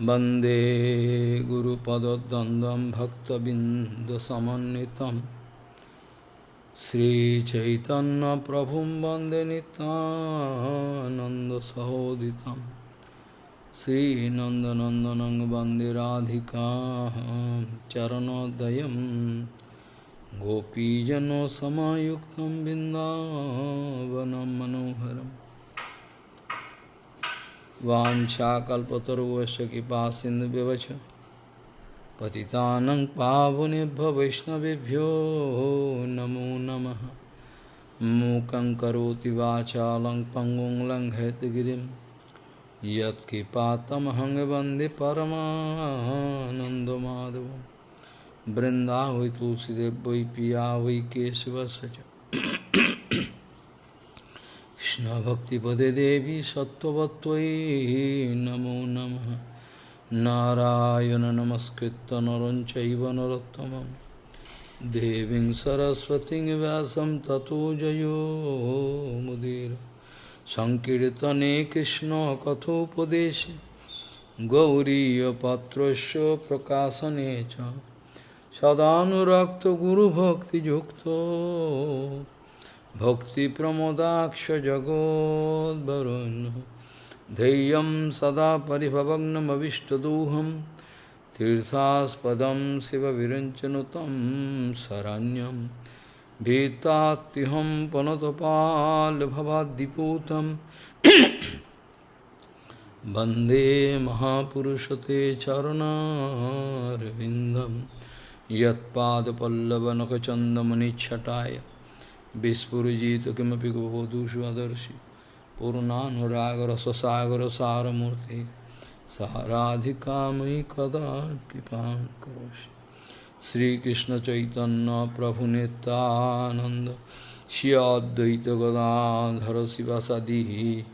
वन्दे गुरुपदद्वन्द्वं भक्तबिन्दसमन्वितं श्रीचैतन्यप्रभुं वन्दे नितानन्दसहोदितं श्रीनन्दनन्दनं वन्दे राधिका चरणोदयं गोपीजनसमायुक्तं बिन्दावनं मनोहरम् वाञ्छाकल्पतरुवश्च कृपा सिन्धुव्यवच पतितानं पावनेभ्य वैष्णवेभ्यो नमो नमः। मूकं करोति वाचालं पङ्गुं लङ्घयतगिरिं यत्कृपातमहं वंदे परमानन्दमाधवं। वृन्दावै तुलसीदेव वै पिया वै केशवस्य च। कृष्णभक्तिपदे देवी सत्त्ववत्त्वयि नमो नमः नारायण नमस्कृत्य नरं चैव नरोत्तमं देवीं सरस्वतीं व्यासं ततो जयो मुदीर सङ्कीर्तने कृष्णकथोपदेशे गौरीयपात्रस्य प्रकाशने च सदानुरक्तगुरुभक्तियुक्तो भक्तिप्रमोदाक्ष जगोद्वरुन् धैर्यं सदा परिभवग्नमविष्टदोहं तीर्थास्पदं शिवविरञ्चनुतं शरण्यं भीतात्युहं पनतपाल्भवाद्दिपूतं वन्दे महापुरुषते चरणारविन्दं यत्पादपल्लवनखचन्दमनिच्छटाय Vispurujita kimapi gopodushu adarshi Purnanuragar sasagar saramurti Saharadhikamai kada kipam karoshi Sri Krishna Chaitanya Prabhu Nityananda Shri Advaita Gadadhara Sivasadihi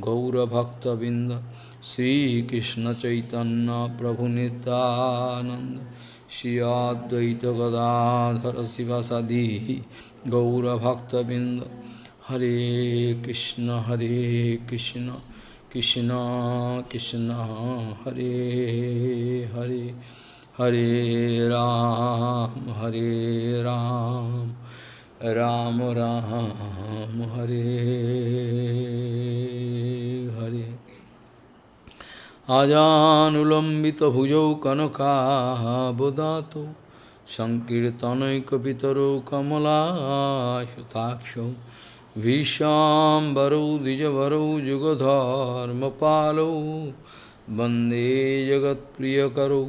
Gaura Bhakta Binda Sri Krishna Chaitanya Prabhu Nityananda Shri Advaita Gadadhara Sivasadihi गौरभक्तबिंद हरे कृष्ण हरे कृष्ण कृष्ण कृष्ण, हरे हरे। हरे राम हरे राम। राम राम, हरे हरे। आजानुलम्बितभुजौ कनकाबुदातो सङ्कीर्तनैकपितरौ कमलायुताक्षौ भीष्वाम्बरौ द्विजवरौ जुगधर्मपालौ वन्दे जगत्प्रियकरौ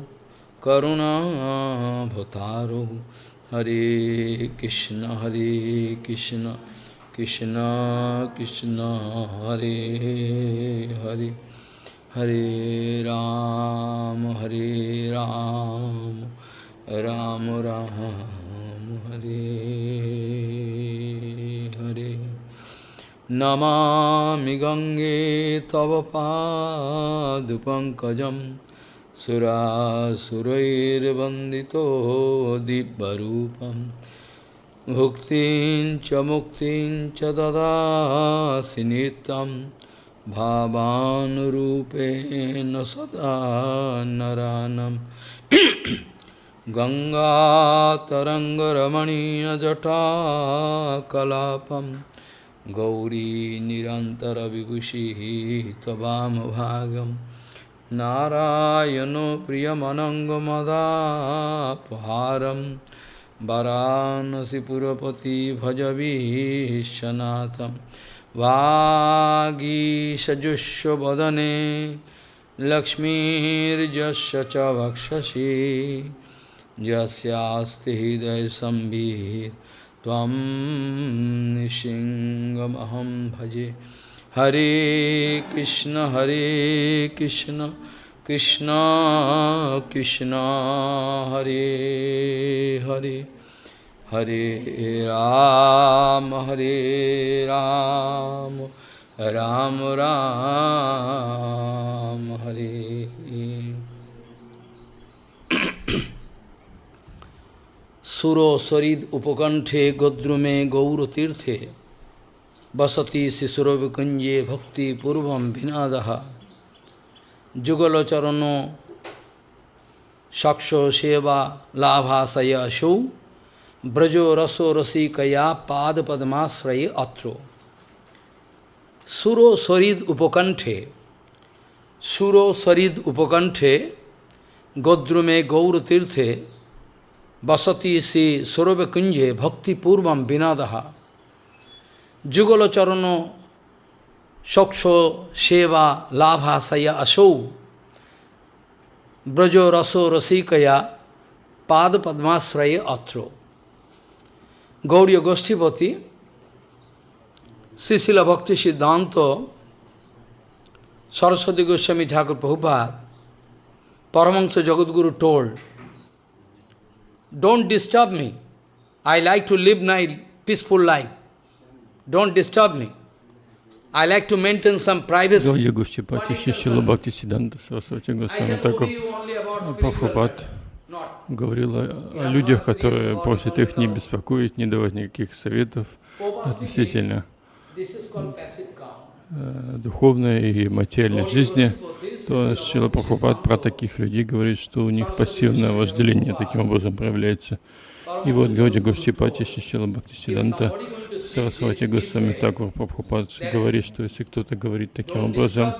करुणाभतारौ हरे कृष्ण हरे कृष्ण कृष्ण कृष्ण हरे हरे हरे राम हरे राम राम राम हरे हरे नमामि गङ्गे तव पादुपङ्कजं सुरासुरैर्वन्दितो दिव्यरूपं भुक्तिं च मुक्तिं च ददासि नित्यं भावानुरूपेण सदा नरानम् गङ्गातरङ्गरमणीयजटाकलापं गौरी निरन्तरविभूषिः त्ववामभागं नारायणो प्रियमनङ्गमदापहारं वरानसिपुरपति भजवीशनाथं वागीषजुष्वदने लक्ष्मीर्जस्य च वक्षसि। यस्यास्ति हृदयसंवित् त्वं निशिङ्गमहं भजे। हरे कृष्ण हरे कृष्ण कृष्ण कृष्ण, हरे हरे। हरे राम हरे राम राम राम, हरे। सुरो सरिद उपकंठे गोद्रुमे गौरतीर्थे। बसती शिशुरविकुंजे भक्तिपूर्व भिनाद। जुगलचरण सक्षो सेवा लाभाशय ब्रजो रसो रसिकया पाद पद्माश्रय अत्रो। सुरो सरिद उपकंठे। सुरो सरिद उपकंठे गोद्रुमे गौरतीर्थे। बसती से सौरभ कुंजे भक्तिपूर्व बिना दहा जुगल चरण सक्ष सेवा लाभाशया असौ। ब्रजो रसो रसिकया पाद पद्माश्रय अत्रो। गौड़ी गोष्ठीपति श्रीशिल भक्ति सिद्धांत सरस्वती गोस्वामी ठाकुर प्रभुपाद, परमंश Jagadguru told Don't disturb me. I like to live my peaceful life. Don't disturb me. I like to maintain some privacy. Гауя Шишила Бхакти Сиданта Сарасвати Госвами Таков Прабхупад говорила о людях, которые просят их не беспокоить, не давать никаких советов относительно духовной и материальной жизни, то Шила Прабхупад про таких людей говорит, что у них пассивное вожделение таким образом проявляется. И вот Гауди Гоштипати Шишила Бхактисиданта Сарасвати Госвами Такур Прабхупад говорит, что если кто-то говорит таким образом,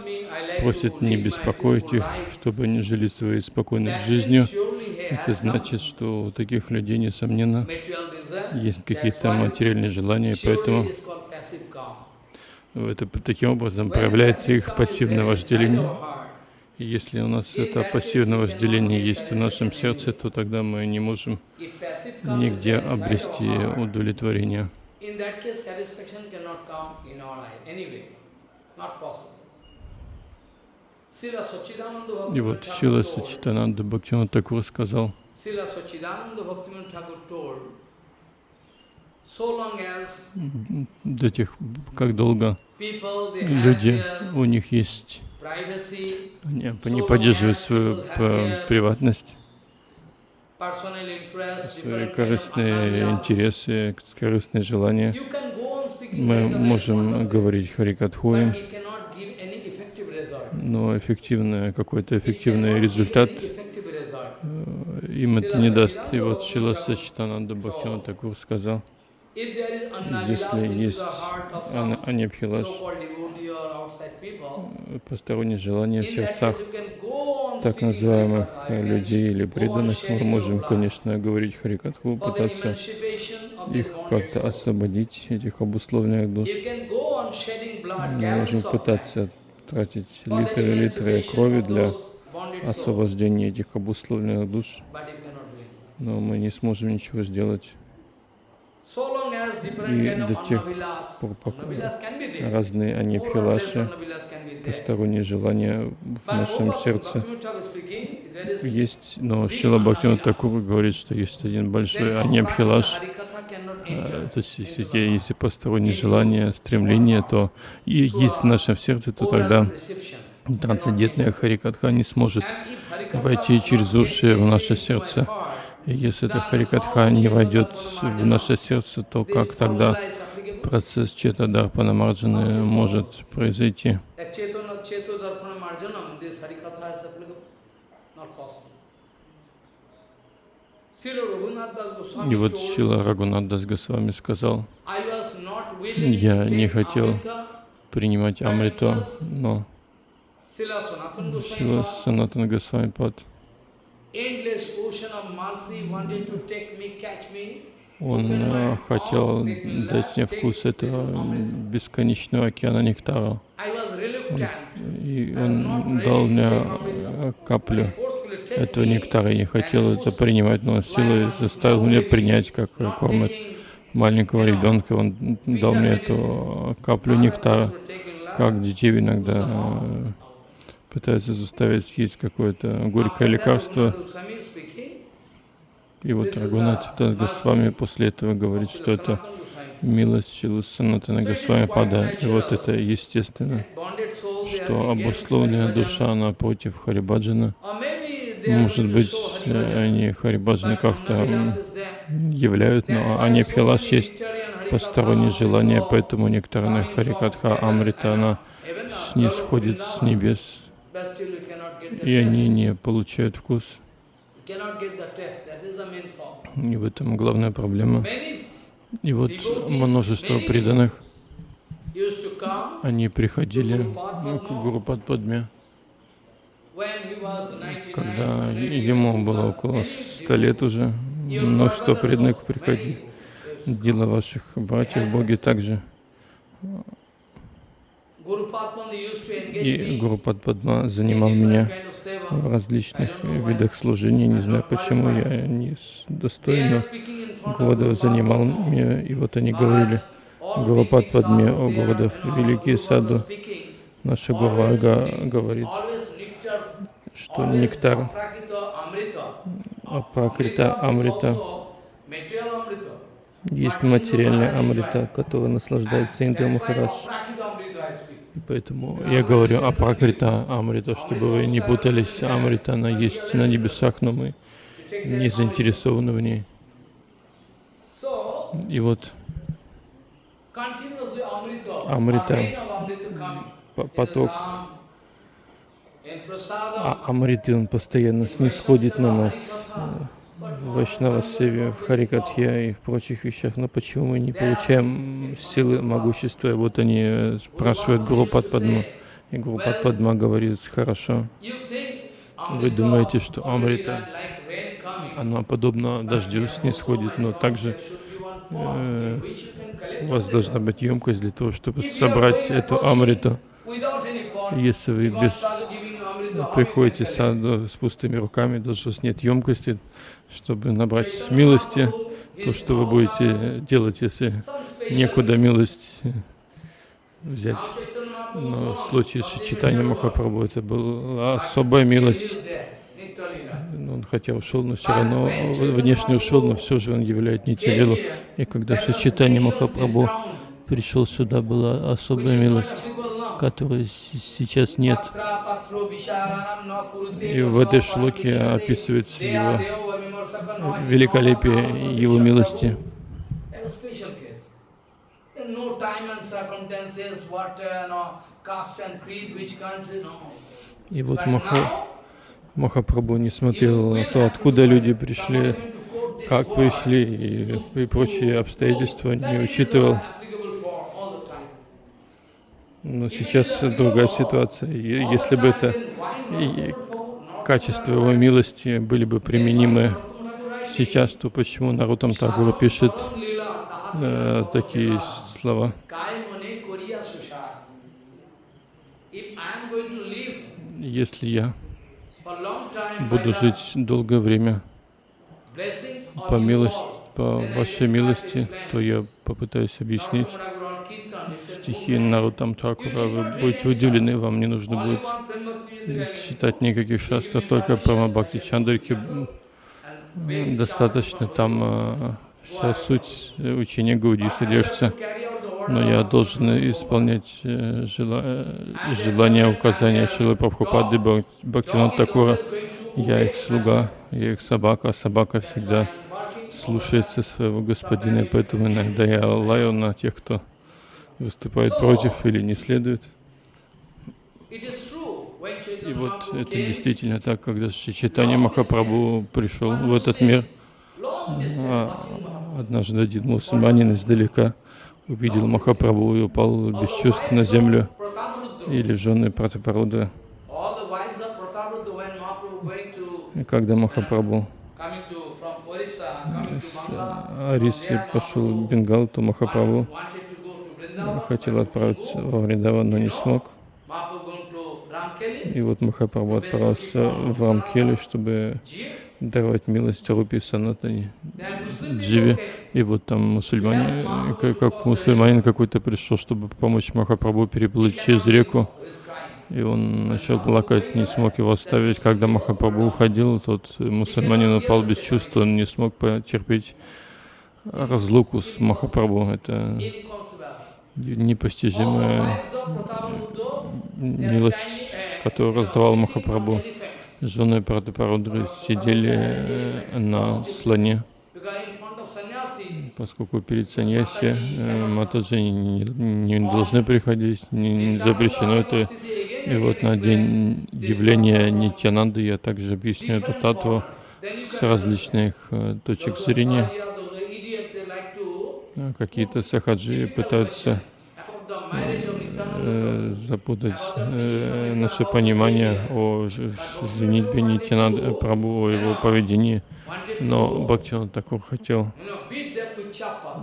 просит не беспокоить их, чтобы они жили своей спокойной жизнью, это значит, что у таких людей, несомненно, есть какие-то материальные желания, поэтому это таким образом проявляется их пассивное вожделение. И если у нас это пассивное вожделение есть в нашем сердце, то тогда мы не можем нигде обрести удовлетворение. И вот Шила Сачитананда Бхактиван Такур сказал, до тех, как долго люди, у них есть. они, они поддерживают свою приватность, свои корыстные интересы, корыстные желания. Мы можем говорить Харикатху им, но эффективный, какой-то эффективный результат э, им это не даст. И вот Шила Сачитананда Бхактиван Такур сказал, если есть анепхилаш, посторонние желания в сердцах так называемых людей или преданных, мы можем, конечно, говорить Харикатху, пытаться их как-то освободить, этих обусловленных душ. Мы можем пытаться тратить литры и литры крови для освобождения этих обусловленных душ, но мы не сможем ничего сделать. И до тех пор, пока разные анипхилаши, посторонние желания в нашем сердце. Есть, но Шила Бхактина Такур говорит, что есть один большой анипхилаш, то есть если, если посторонние желания, стремления, то и есть в нашем сердце, то тогда трансцендентная Харикатха не сможет войти через уши в наше сердце. Если эта Харикатха не войдет в наше сердце, то как тогда процесс Чета Дарпана Марджаны может произойти? И вот Шила Рагунат с вами сказал, я не хотел принимать Амриту, но Шила Санатан Госвами Пад он э, хотел дать мне вкус этого бесконечного океана нектара. И он дал мне каплю этого нектара. Я не хотел это принимать, но силой заставил меня принять, как кормят маленького ребенка. Он дал мне эту каплю нектара, как детей иногда пытается заставить съесть какое-то горькое лекарство. И вот Рагунат Тас Госвами после этого говорит, что это милость Чилу Санатана Госвами Пада. И вот это естественно, что обусловленная душа напротив Харибаджана, может быть, они Харибаджана как-то являют, но они Пхилаш есть посторонние желания, поэтому некоторая Харикатха Амрита, она снисходит с небес, и они не получают вкус. И в этом главная проблема. И вот множество преданных, они приходили к Гуру Падпадме, когда ему было около ста лет уже, множество преданных приходили. Дела ваших братьев, боги также. И Гуру Падпадма занимал меня в различных видах служения. Не знаю, почему я не достойно Гурудев занимал меня. И вот они говорили, Гуру Падпадме, о Гурудев, великий саду. Наша Гурага говорит, что нектар Апракрита Амрита есть материальная Амрита, которая наслаждается Индра Махарадж. И поэтому я говорю о Пракрита Амрита, чтобы вы не путались. Амрита, она есть на небесах, но мы не заинтересованы в ней. И вот Амрита, поток. а Амриты, он постоянно снисходит на нас Вайшнава Севе, в Харикатхе и в прочих вещах. Но почему мы не получаем силы, могущества? И вот они спрашивают Гуру Падпадма. И Гуру Падпадма говорит, хорошо. Вы думаете, что Амрита, она подобно дождю снисходит, но также э, у вас должна быть емкость для того, чтобы собрать эту Амриту. Если вы без приходите саду с пустыми руками, даже с нет емкости, чтобы набрать милости, то, что вы будете делать, если некуда милость взять. Но в случае с читанием Махапрабху это была особая милость. Он хотя ушел, но все равно внешне ушел, но все же он являет Нитилилу. И когда Шичитани Махапрабху пришел сюда, была особая милость которой сейчас нет. И в этой шлоке описывается его великолепие его милости. И вот Маха, Махапрабху не смотрел на то, откуда люди пришли, как пришли и, и прочие обстоятельства, не учитывал. Но сейчас другая ситуация. Если бы это качество его милости были бы применимы сейчас, то почему Нарутам Тагура пишет э, такие слова? Если я буду жить долгое время по милости, по вашей милости, то я попытаюсь объяснить стихи Нарутам Такура, вы будете удивлены, вам не нужно будет читать никаких шастров, только про Бхакти Чандрики достаточно, там э, вся суть учения Гауди содержится. Но я должен исполнять э. Э, желания, указания Шилы Прабхупады Бхактинат Такура. Я их слуга, я их собака, а собака всегда слушается своего господина, поэтому иногда я лаю на тех, кто выступает против или не следует. И вот это действительно так, когда Читание Махапрабху пришел в этот мир, а однажды один мусульманин издалека увидел Махапрабху и упал без чувств на землю, или жены Пратапаруда. И когда Махапрабху с Арисы пошел в Бенгал, то Махапрабху хотел отправиться во Вриндаван, но не смог. И вот Махапрабху отправился в Рамкели, чтобы давать милость Рупи Санатани Дживе. И вот там мусульмане, как мусульманин какой-то пришел, чтобы помочь Махапрабху переплыть через реку. И он начал плакать, не смог его оставить. Когда Махапрабху уходил, тот мусульманин упал без чувств, он не смог потерпеть разлуку с Махапрабху. Это непостижимая милость, которую раздавал Махапрабху. Жены Прадапарудры сидели э, на слоне, поскольку перед саньяси э, Матаджи не, не должны приходить, не, не запрещено это. И вот на день явления Нитянанды я также объясню эту татву. с различных э, точек зрения. Какие-то сахаджи пытаются э, запутать э, наше понимание о женитьбе Нитянада Прабу, о его поведении, но Бхактиван Такур хотел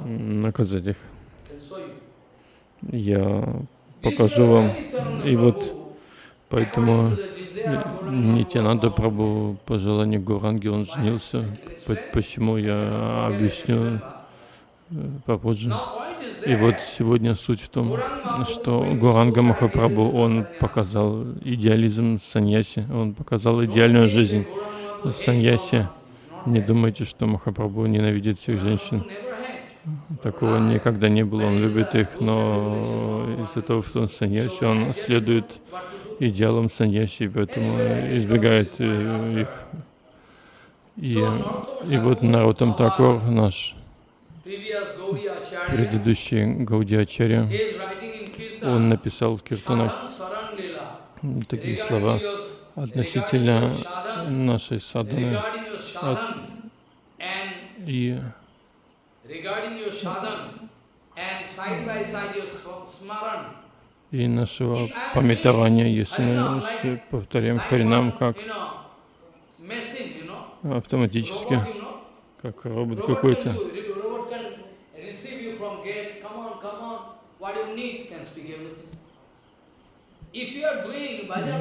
наказать их. Я покажу вам. И вот поэтому Нитянанда Прабу по желанию Гуранги он женился. Почему я объясню попозже. И вот сегодня суть в том, что Гуранга Махапрабху, он показал идеализм саньяси, он показал идеальную жизнь саньяси. Не думайте, что Махапрабху ненавидит всех женщин. Такого никогда не было, он любит их, но из-за того, что он саньяси, он следует идеалам саньяси, поэтому избегает э, их. И, и вот Нарутам Такор, наш предыдущий Гаудиачарья, он написал в Киртанах. Такие слова относительно нашей садханы и и нашего пометования, если мы повторяем Харинам как автоматически, как робот какой-то.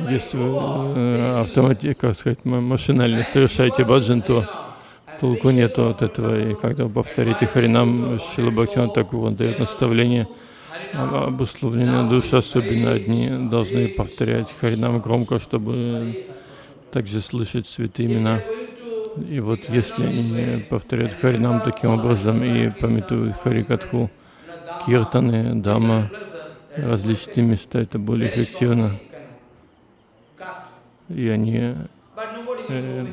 Если вы э, автоматически, как сказать, машинально совершаете баджан, то толку нету от этого. И когда вы повторите Харинам, Шила Бхактиван Такур, он дает наставление, обусловленные души, особенно одни, должны повторять Харинам громко, чтобы также слышать святые имена. И вот если они повторяют Харинам таким образом и пометуют Харикатху, Киртаны, Дама, различные места, это более эффективно. И они э,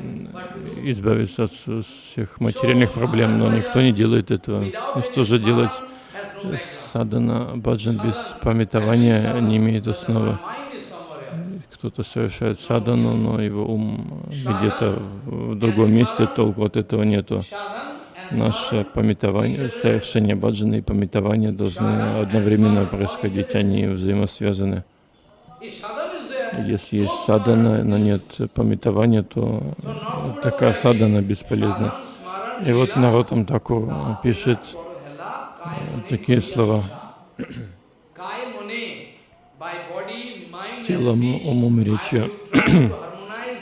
избавиться от всех материальных проблем, но никто не делает этого. И что же делать? Садана баджан без памятования не имеет основы. Кто-то совершает садану, но его ум где-то в другом месте, толку от этого нету. Наше пометование, совершение баджана и пометование должны одновременно происходить, они взаимосвязаны. Если есть садана, но нет пометования, то такая садана бесполезна. И вот Наротам Таку пишет такие слова. Телом, умом и речью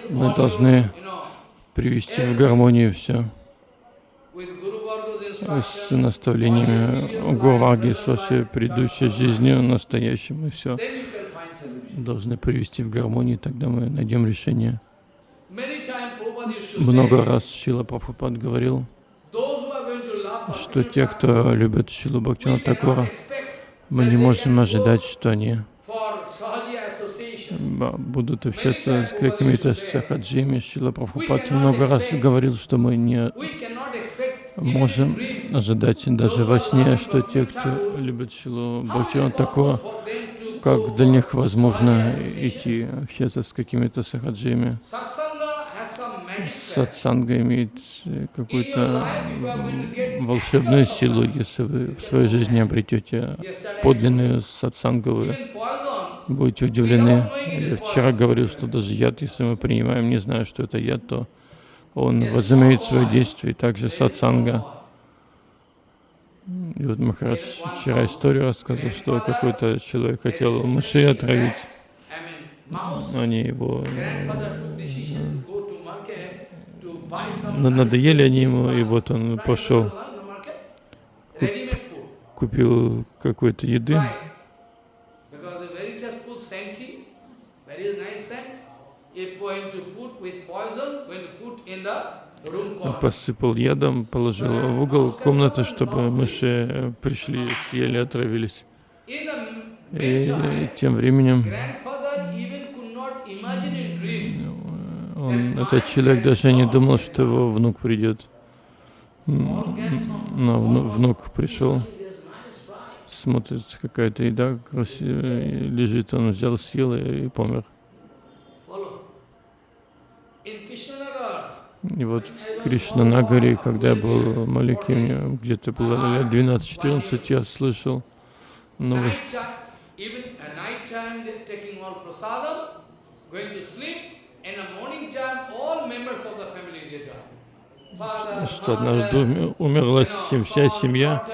мы должны привести в гармонию все с наставлениями Гурваги, с вашей предыдущей жизнью, настоящим, и все должны привести в гармонию, тогда мы найдем решение. Много раз Шила Прабхупад говорил, что те, кто любит Шилу Бхактина Такора, мы не можем ожидать, что они будут общаться с какими-то сахаджиями. Шила Прабхупад много раз говорил, что мы не можем ожидать даже во сне, что те, кто любит Шилу Бхактина Такора, как для них возможно идти общаться с какими-то сахаджиями. Сатсанга имеет какую-то волшебную силу, если вы в своей жизни обретете подлинную сатсангу, вы будете удивлены. Я вчера говорил, что даже яд, если мы принимаем, не зная, что это яд, то он возымеет свое действие, также сатсанга. И вот Махарадж вчера историю рассказал, что какой-то человек хотел мышей отравить. Они его... Надоели они ему, и вот он пошел, купил какой-то еды. Посыпал ядом, положил в угол комнаты, чтобы мыши пришли, съели, отравились. И тем временем он, этот человек даже не думал, что его внук придет. Но внук пришел, смотрит, какая-то еда красивая, лежит, он взял, съел и помер. И вот в Кришнанагаре, когда я был маленьким, где-то было лет 12-14, я слышал новость. Что однажды умерла вся семья,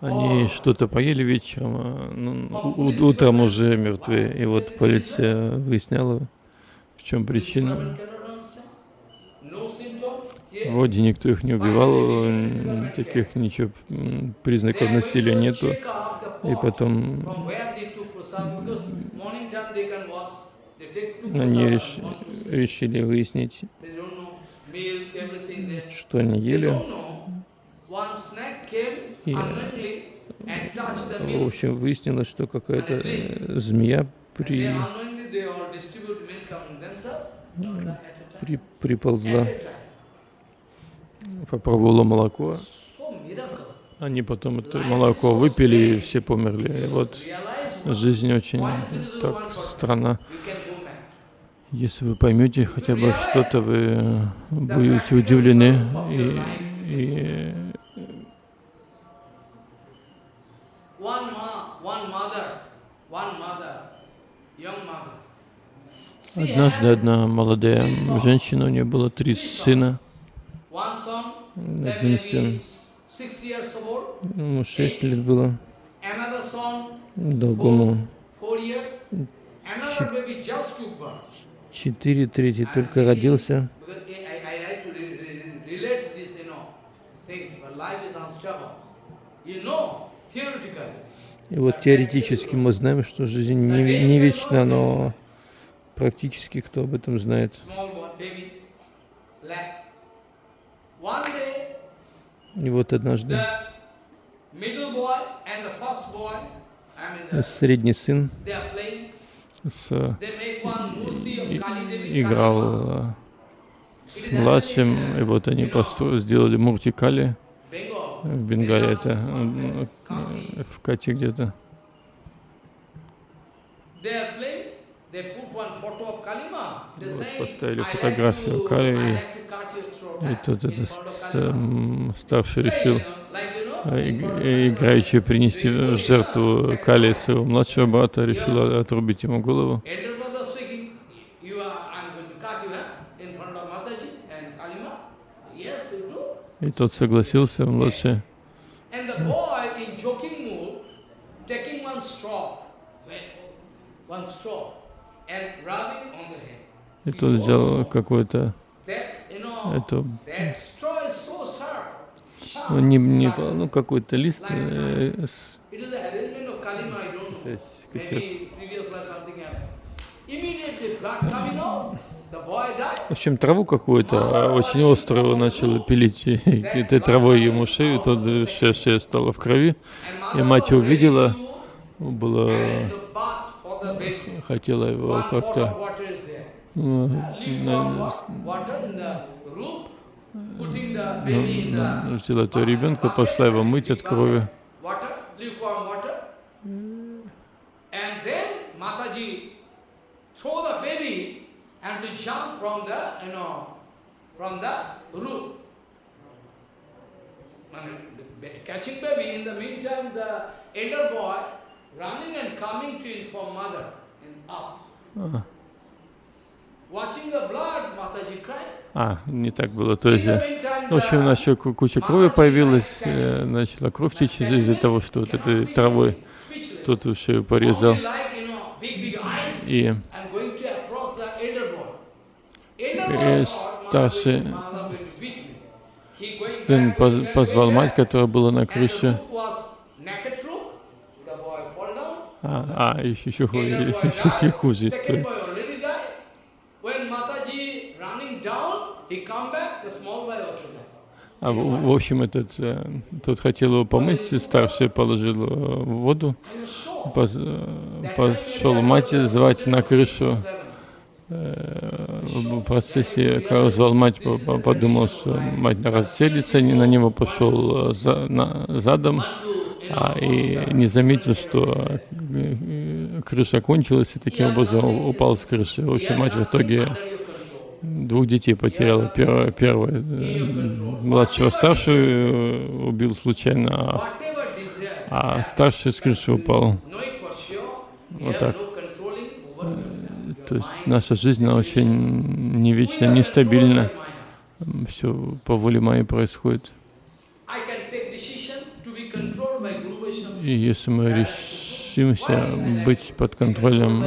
они что-то поели вечером, а ну, утром уже мертвые. И вот полиция выясняла, в чем причина. Вроде никто их не убивал, таких ничего признаков насилия нету. И потом они реш... решили выяснить, что они ели. И, в общем, выяснилось, что какая-то э, змея при... при... приползла, попробовала молоко. Они потом это молоко выпили, и все померли. И вот жизнь очень так странна. Если вы поймете хотя бы что-то, вы будете удивлены и, и Однажды одна молодая женщина, у нее было три сына. Сын, ему шесть лет было, другому четыре, третий только родился. И вот теоретически мы знаем, что жизнь не, не вечна, но практически кто об этом знает. И вот однажды средний сын с, играл с младшим, и вот они сделали мурти Кали в Бенгале, это в Кате где-то. Вот, поставили фотографию Кали, и, и тут этот старший решил играючи принести в жертву Кали своего младшего брата, решил отрубить ему голову. И тот согласился, младший. И тот взял какой-то эту ну, не, не, ну какой-то лист э, с, то есть, в общем, траву какую-то, очень острую начала пилить, и этой травой ему шею, тот вся шея стала в крови, и мать увидела, было, хотела его как-то ну, ну, взяла этого ребенка, пошла его мыть от крови. Catching baby, in the meantime, the elder boy running and coming to inform mother cried. А, не так было. То есть, в общем, у нас еще куча крови появилась, э, начала кровь течь из-за того, что вот этой травой тут шею порезал. И, и старший сын позвал мать, которая была на крыше. А, а еще, еще, еще, хуже история. А в, в общем, этот, э, тот хотел его помыть, старший положил в воду, пос, э, пошел мать звать на крышу. Э, в процессе, когда звал мать, подумал, что мать разселится, не на него пошел за, на, задом, а, и не заметил, что крыша кончилась, и таким образом упал с крыши. В общем, мать в итоге двух детей потеряла. Первый, первый младшего старшую убил случайно, а, а старший с крыши упал. Вот так. То есть наша жизнь, она очень не вечна, нестабильна. Все по воле моей происходит. И если мы решимся быть под контролем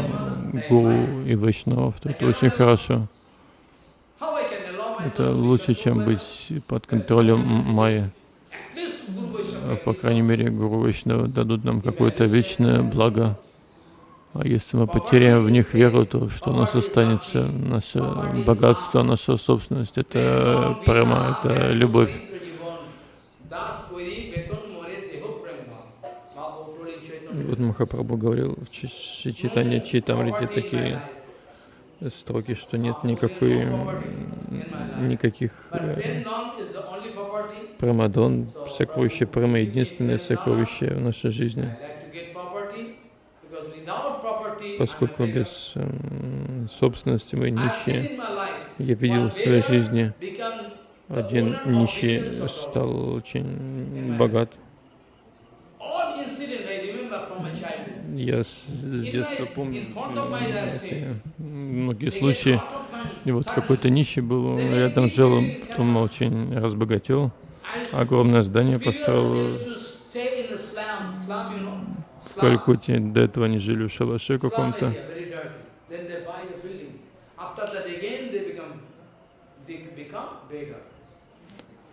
гуру и вайшнавов, то это очень хорошо. Это лучше, чем быть под контролем майя. По крайней мере, гуру вайшнавы дадут нам какое-то вечное благо. А если мы потеряем в них веру, то что у нас останется? Наше богатство, наша собственность — это према, это любовь. Вот Махапрабху говорил в читании Читамрите такие строки, что нет никакой, никаких э, прамадон, сокровище прама, единственное сокровище в нашей жизни поскольку без э, собственности мы нищие. Я видел в своей жизни, один нищий стал очень богат. Я с, детства помню многие случаи. И вот какой-то нищий был, рядом жил, потом очень разбогател, огромное здание построил в Калькутте. До этого они жили в шалаше каком-то.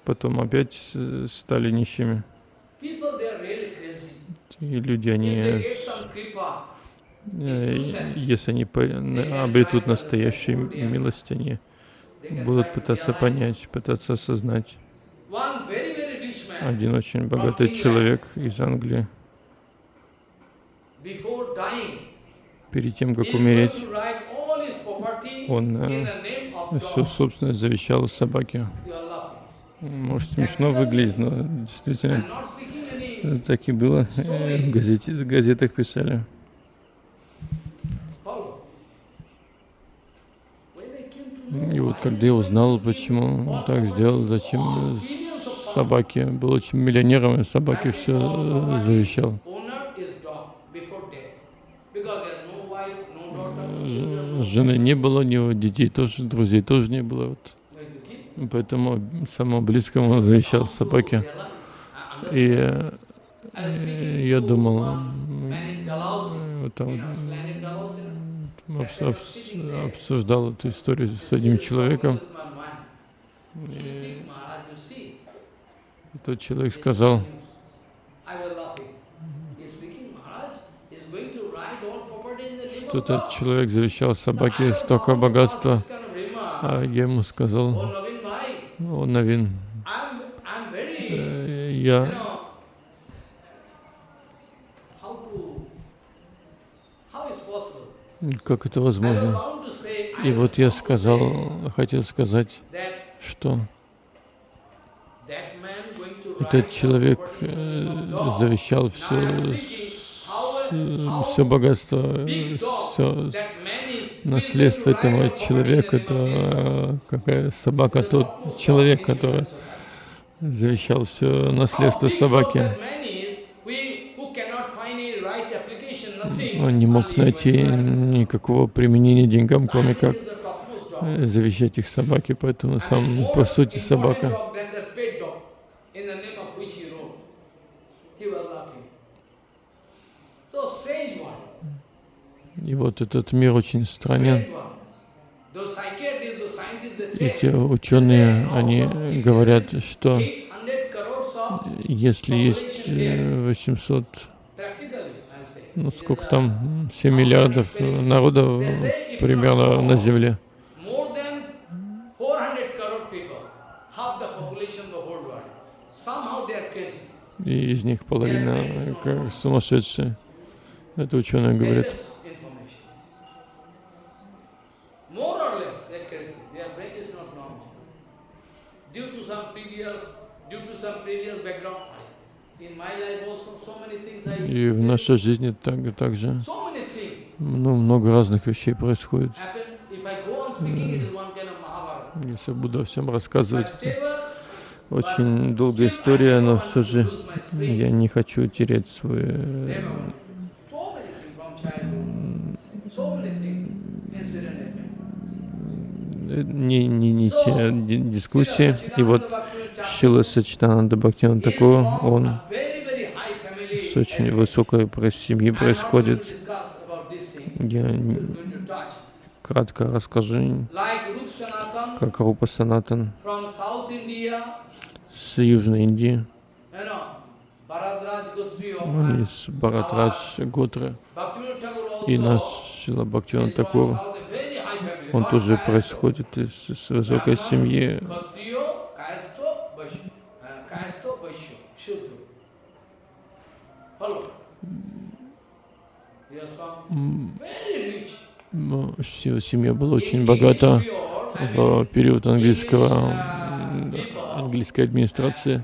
Потом опять стали нищими. И люди, они, э, если они обретут настоящую милость, они будут пытаться понять, пытаться осознать. Один очень богатый человек из Англии, перед тем, как умереть, он э, все собственность завещал собаке. Может, смешно выглядит, но действительно так и было. Э, в, газете, в газетах писали. И вот когда я узнал, почему он так сделал, зачем собаке, был очень миллионером, и собаке все э, завещал. Жены не было, у него детей тоже, друзей тоже не было. Вот. Поэтому самому близкому завещал собаке. И я думал, там, обсуждал эту историю с одним человеком. И тот человек сказал, что этот человек завещал собаке столько богатства, а я ему сказал, о, Навин, э, я как это возможно? И вот я сказал, хотел сказать, что этот человек э, завещал все все богатство, все наследство этого человека, это какая собака, тот человек, который завещал все наследство собаки. Он не мог найти никакого применения деньгам, кроме как завещать их собаке, поэтому сам по сути собака. И вот этот мир очень странен. Эти ученые, они говорят, что если есть 800, ну сколько там, 7 миллиардов народов примерно на Земле, и из них половина как сумасшедшие. Это ученые говорят. И в нашей жизни так, так же ну, много разных вещей происходит. Если буду всем рассказывать, очень долгая история, но все же я не хочу терять свой э, не, не, не те дискуссии. И вот Шила Сачитананда Бхактина такой, он с очень высокой семьи происходит. Я кратко расскажу, как Рупа Санатан с Южной Индии, он из Барадрадж Готры, и наш Шила Бхактиван Такур, он тоже происходит из, из высокой семьи. Семья была очень богата в период английского, английской администрации.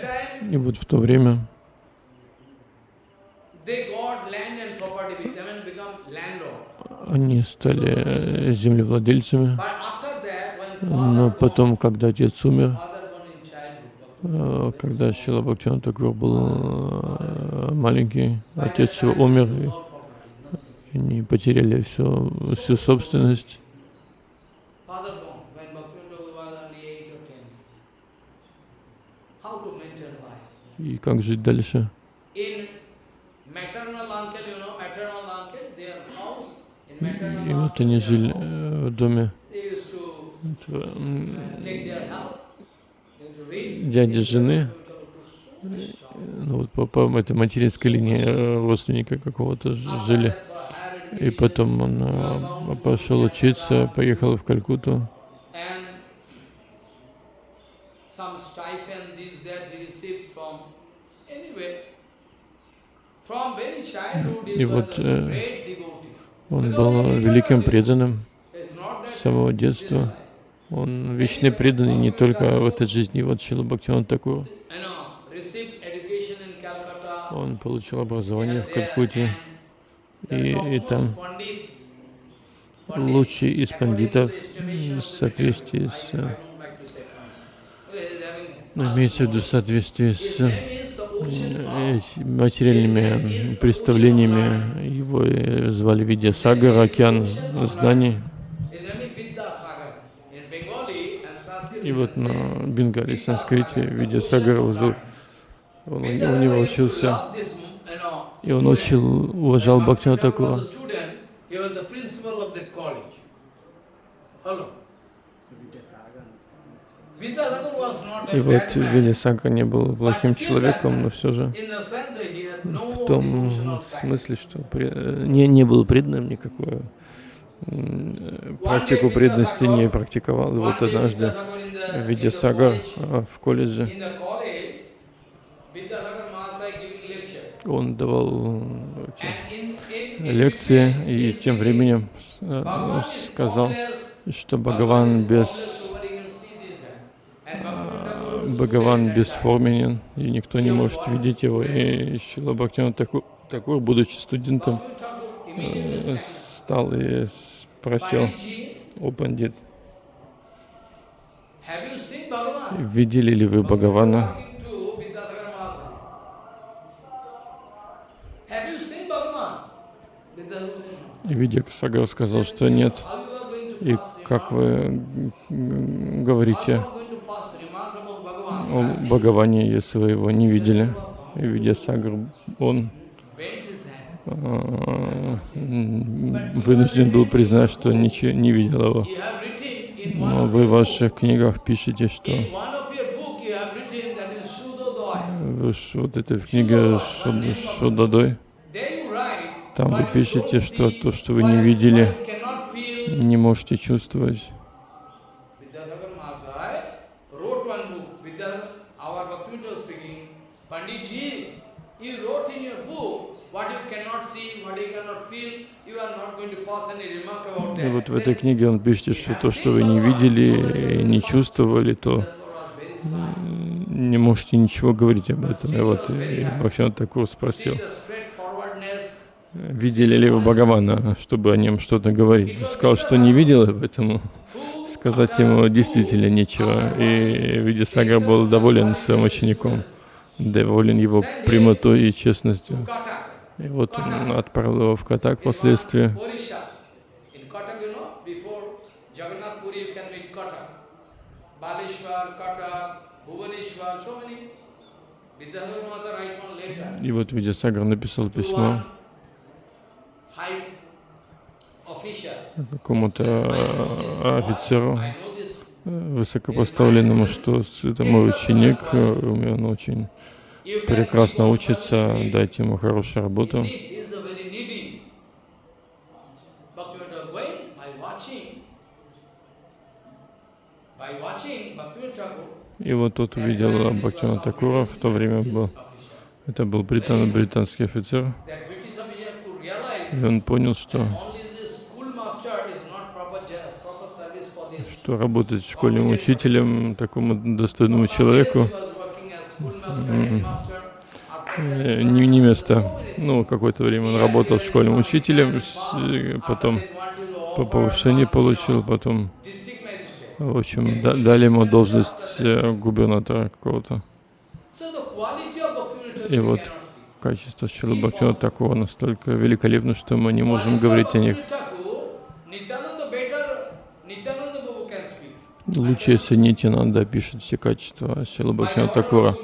Time, И вот в то время they got land and property with them and become landlord. Они стали землевладельцами. Но потом, когда отец умер, э, когда Шила Бхактиван Такур был э, маленький, отец его умер, и они потеряли всю, всю собственность. И как жить дальше? И вот они жили э, в доме. Дяди жены, ну, вот по, по этой материнской линии э, родственника какого-то жили. И потом он э, пошел учиться, поехал в Калькутту. И вот э, он был великим преданным с самого детства. Он вечный преданный не только в этой жизни. Вот Шила Бхактиван такой. Он получил образование в Калькутте. И, и там лучший из пандитов в соответствии с ну, имеется в виду в соответствии с материальными представлениями. Его звали Видя Сагар, океан знаний. И вот на Бенгале, санскрите, Видя Сагара, он, у него учился. И он учил, уважал Бхактина Такура. И вот Видясага не был плохим человеком, но все же в том смысле, что не, не был преданным никакой практику преданности не практиковал. И вот однажды Видясага а, в колледже он давал лекции и тем временем э, сказал, что Бхагаван без Бхагаван бесформенен, и никто не может видеть его. И Шила Бхактиван Такур, такой, будучи студентом, э, стал и спросил, о пандит, видели ли вы Бхагавана? И Видик Сагар сказал, что нет. И как вы говорите, Бхагаване, если вы его не видели. Видясагр, он а, вынужден был признать, что ничего не видел его. Но вы в ваших книгах пишете, что вот эта книга Шудадой, там вы пишете, что то, что вы не видели, не можете чувствовать. И вот в этой книге он пишет, что то, что вы не видели, не чувствовали, то не можете ничего говорить об этом. И вот и Бхактиван Такур спросил, видели ли вы Бхагавана, чтобы о нем что-то говорить. Сказал, что не видел, поэтому сказать ему действительно нечего. И Видисагар был доволен своим учеником, доволен его прямотой и честностью. И вот он отправил его в Катак впоследствии. И вот Видясагар написал письмо. Какому-то э, офицеру высокопоставленному, что это мой ученик, э, он очень прекрасно учится, дайте ему хорошую работу. И вот тот увидел Бхактивана Такура, в то время был, это был британ, британский офицер, и он понял, что, что работать школьным учителем такому достойному человеку не, не место. Ну, какое-то время он работал школьным учителем, потом по повышению получил, потом, в общем, дали ему должность э, губернатора какого-то. И вот качество Шилы Бхактина такого настолько великолепно, что мы не можем говорить о них. Лучше, если Нитянанда пишет все качества Шила Бхактина Такура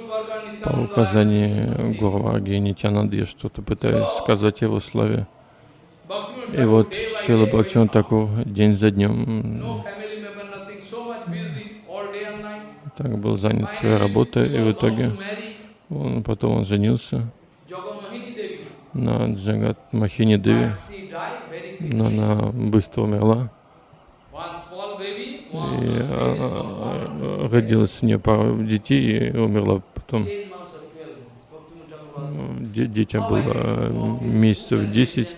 по указанию Гурваги Нитянанды, я что-то пытаюсь сказать его славе. И вот Шила Бхактина день за днем так был занят своей работой, и в итоге он, потом он женился на Джагат Махини Деви, но она быстро умерла. И а, а, родилось у нее пару детей и умерла потом. Детям было месяцев 10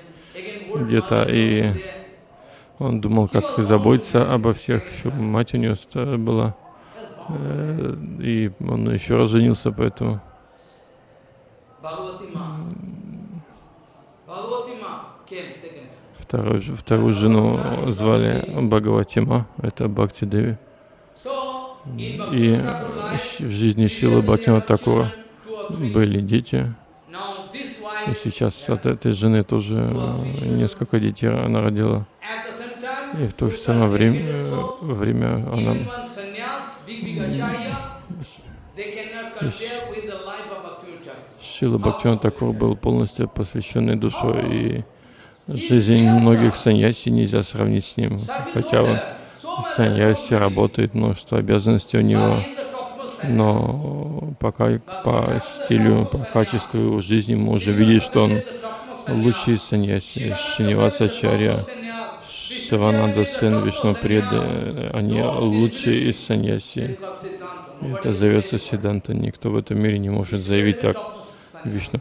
где-то, и он думал, как заботиться обо всех. Еще мать у него была, э, и он еще раз женился, поэтому Вторую, вторую жену звали Бхагаватима, это Бхакти Деви. И в жизни Шилы Бхактина Такура были дети. И сейчас от этой жены тоже несколько детей она родила. И в то же самое время, время она Шила Бхактиван Такур был полностью посвященной душой, и жизнь многих саньяси нельзя сравнить с ним. Хотя он саньяси работает, множество обязанностей у него, но пока по стилю, по качеству его жизни мы уже видим, что он лучший саньяси. Шиниваса Чарья, Шивананда Сен, Вишну Преды, они лучшие из саньяси. Это зовется Сиданта. Никто в этом мире не может заявить так. Вишна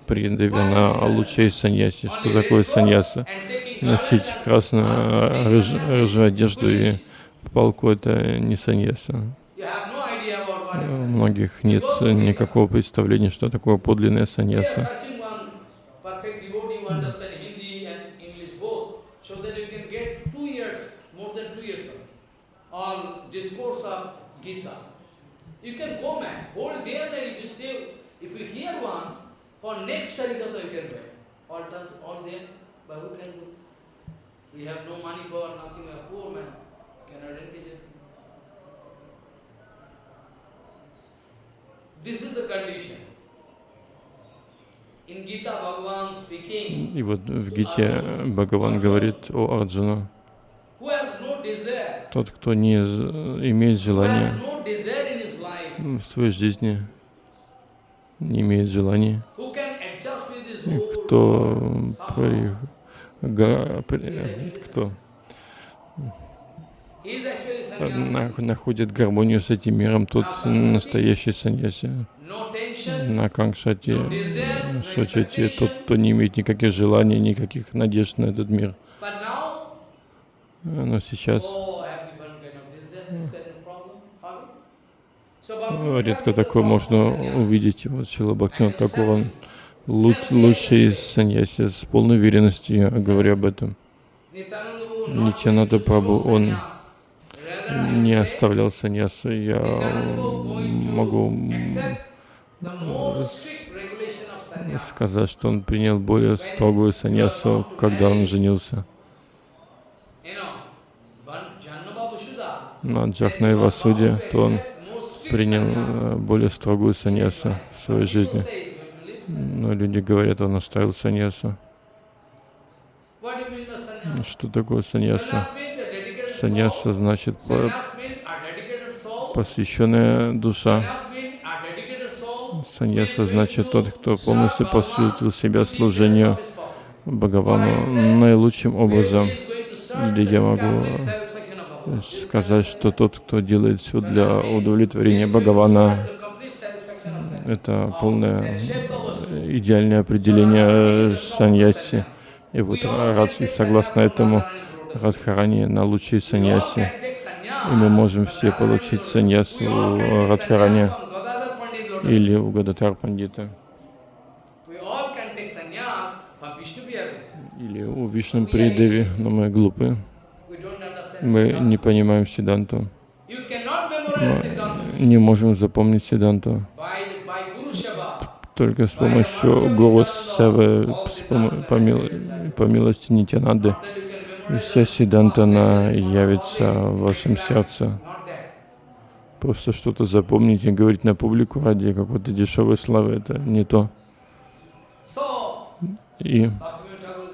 лучшая из саньяси. Что такое саньяса? Носить красную, рыж, рыжую одежду и палку — это не саньяса. У многих нет никакого представления, что такое подлинная саньяса. You can go whole day and night if you say, if you hear one, for next Harikatha you can buy. Altars, all there, but who can do? We have no money for nothing, we are poor man, cannot engage it. This is the condition. И вот в Гите Бхагаван говорит о Арджуна, тот, кто не имеет желания в своей жизни, не имеет желания, кто, кто находит гармонию с этим миром, тот настоящий саньяси. На Кангшати, Шачати, тот, кто не имеет никаких желаний, никаких надежд на этот мир. Но сейчас Редко такое можно увидеть. Вот Шила Бхактина такого лучший саньяси, с полной уверенностью я говорю об этом. Нитянада Прабhu, он не оставлял саньясу. Я могу сказать, что он принял более строгую саньясу, когда он женился. На Джахна и Васуде, то он принял э, более строгую саньясу в своей жизни. Но люди говорят, он оставил саньясу. Что такое саньяса? Саньяса значит посвященная душа. Саньяса значит тот, кто полностью посвятил себя служению Бхагавану наилучшим образом. Или я могу сказать, что тот, кто делает все для удовлетворения Бхагавана, это полное идеальное определение саньяси. И вот Радхи, согласно этому, Радхарани на лучшие саньяси. И мы можем все получить саньясу у Радхарани или у Гадатар Пандита. Или у Вишну Придеви, но мы глупы. Мы не понимаем Сиданту. Мы не можем запомнить Сиданту. Только с помощью Севы, по, мил, по милости Нитянады, вся Сиданта, она явится в вашем сердце. Просто что-то запомнить и говорить на публику ради какой-то дешевой славы, это не то. И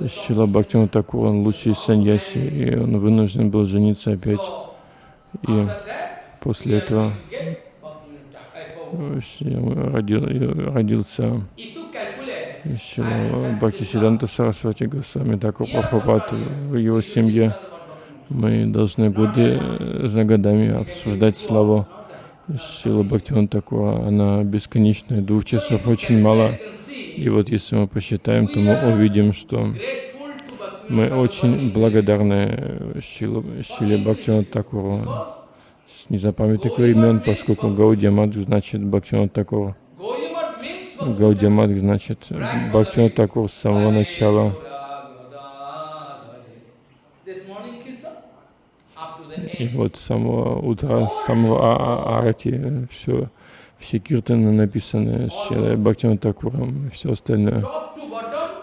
Шила Бхактина Такур, он лучший саньяси, и он вынужден был жениться опять. И после этого родил, родился. Шила Бхактисиданта Сарасвати Госвами Такур Прабхупад в его семье. Мы должны годы за годами обсуждать славу. Шила Бхактиван Такура. Она бесконечная, двух часов очень мало. И вот если мы посчитаем, то мы увидим, что мы очень благодарны Шиле, Шиле Бхактиван Такуру с незапамятных времен, поскольку Гаудия значит Бхактиван Такур. Гаудия значит Бхактиван Такур с самого начала. И вот с самого утра, с самого а Арати, все все киртаны написаны с Бхактиван Такуром и все остальное.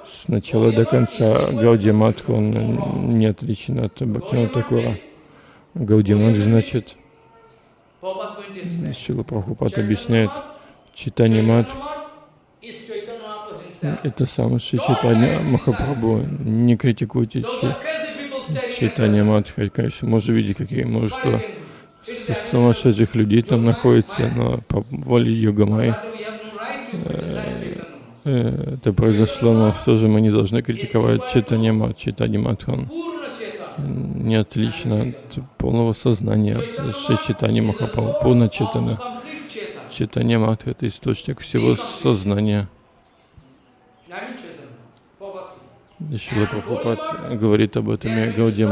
С начала до конца Гаудия он не отличен от Бхактиван Такура. Гаудия значит, Шила Прабхупад объясняет, читание мат это сам Шри Читания Махапрабху. Не критикуйте читание Мадхи. Конечно, можно видеть, какие множество сумасшедших людей там находится, но по воле Йогамай э, э, это произошло, но все же мы не должны критиковать читание мат, читание матхан. Не отлично от полного сознания, от читания Махапрабху, полно читано. Читание мат — это источник всего сознания. Шила Прабхупад говорит об этом, и Гаудия